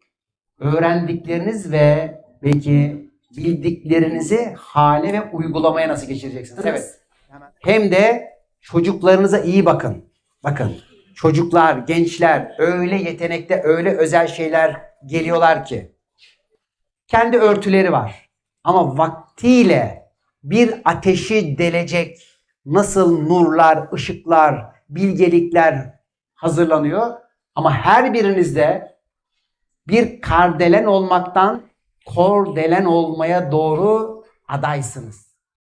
Öğrendikleriniz ve belki bildiklerinizi hale ve uygulamaya nasıl geçireceksiniz? Evet. Hem de çocuklarınıza iyi bakın. Bakın çocuklar, gençler öyle yetenekte, öyle özel şeyler geliyorlar ki. Kendi örtüleri var. Ama vaktiyle bir ateşi delecek nasıl nurlar, ışıklar, bilgelikler hazırlanıyor. Ama her birinizde bir kardelen olmaktan kordelen olmaya doğru adaysınız.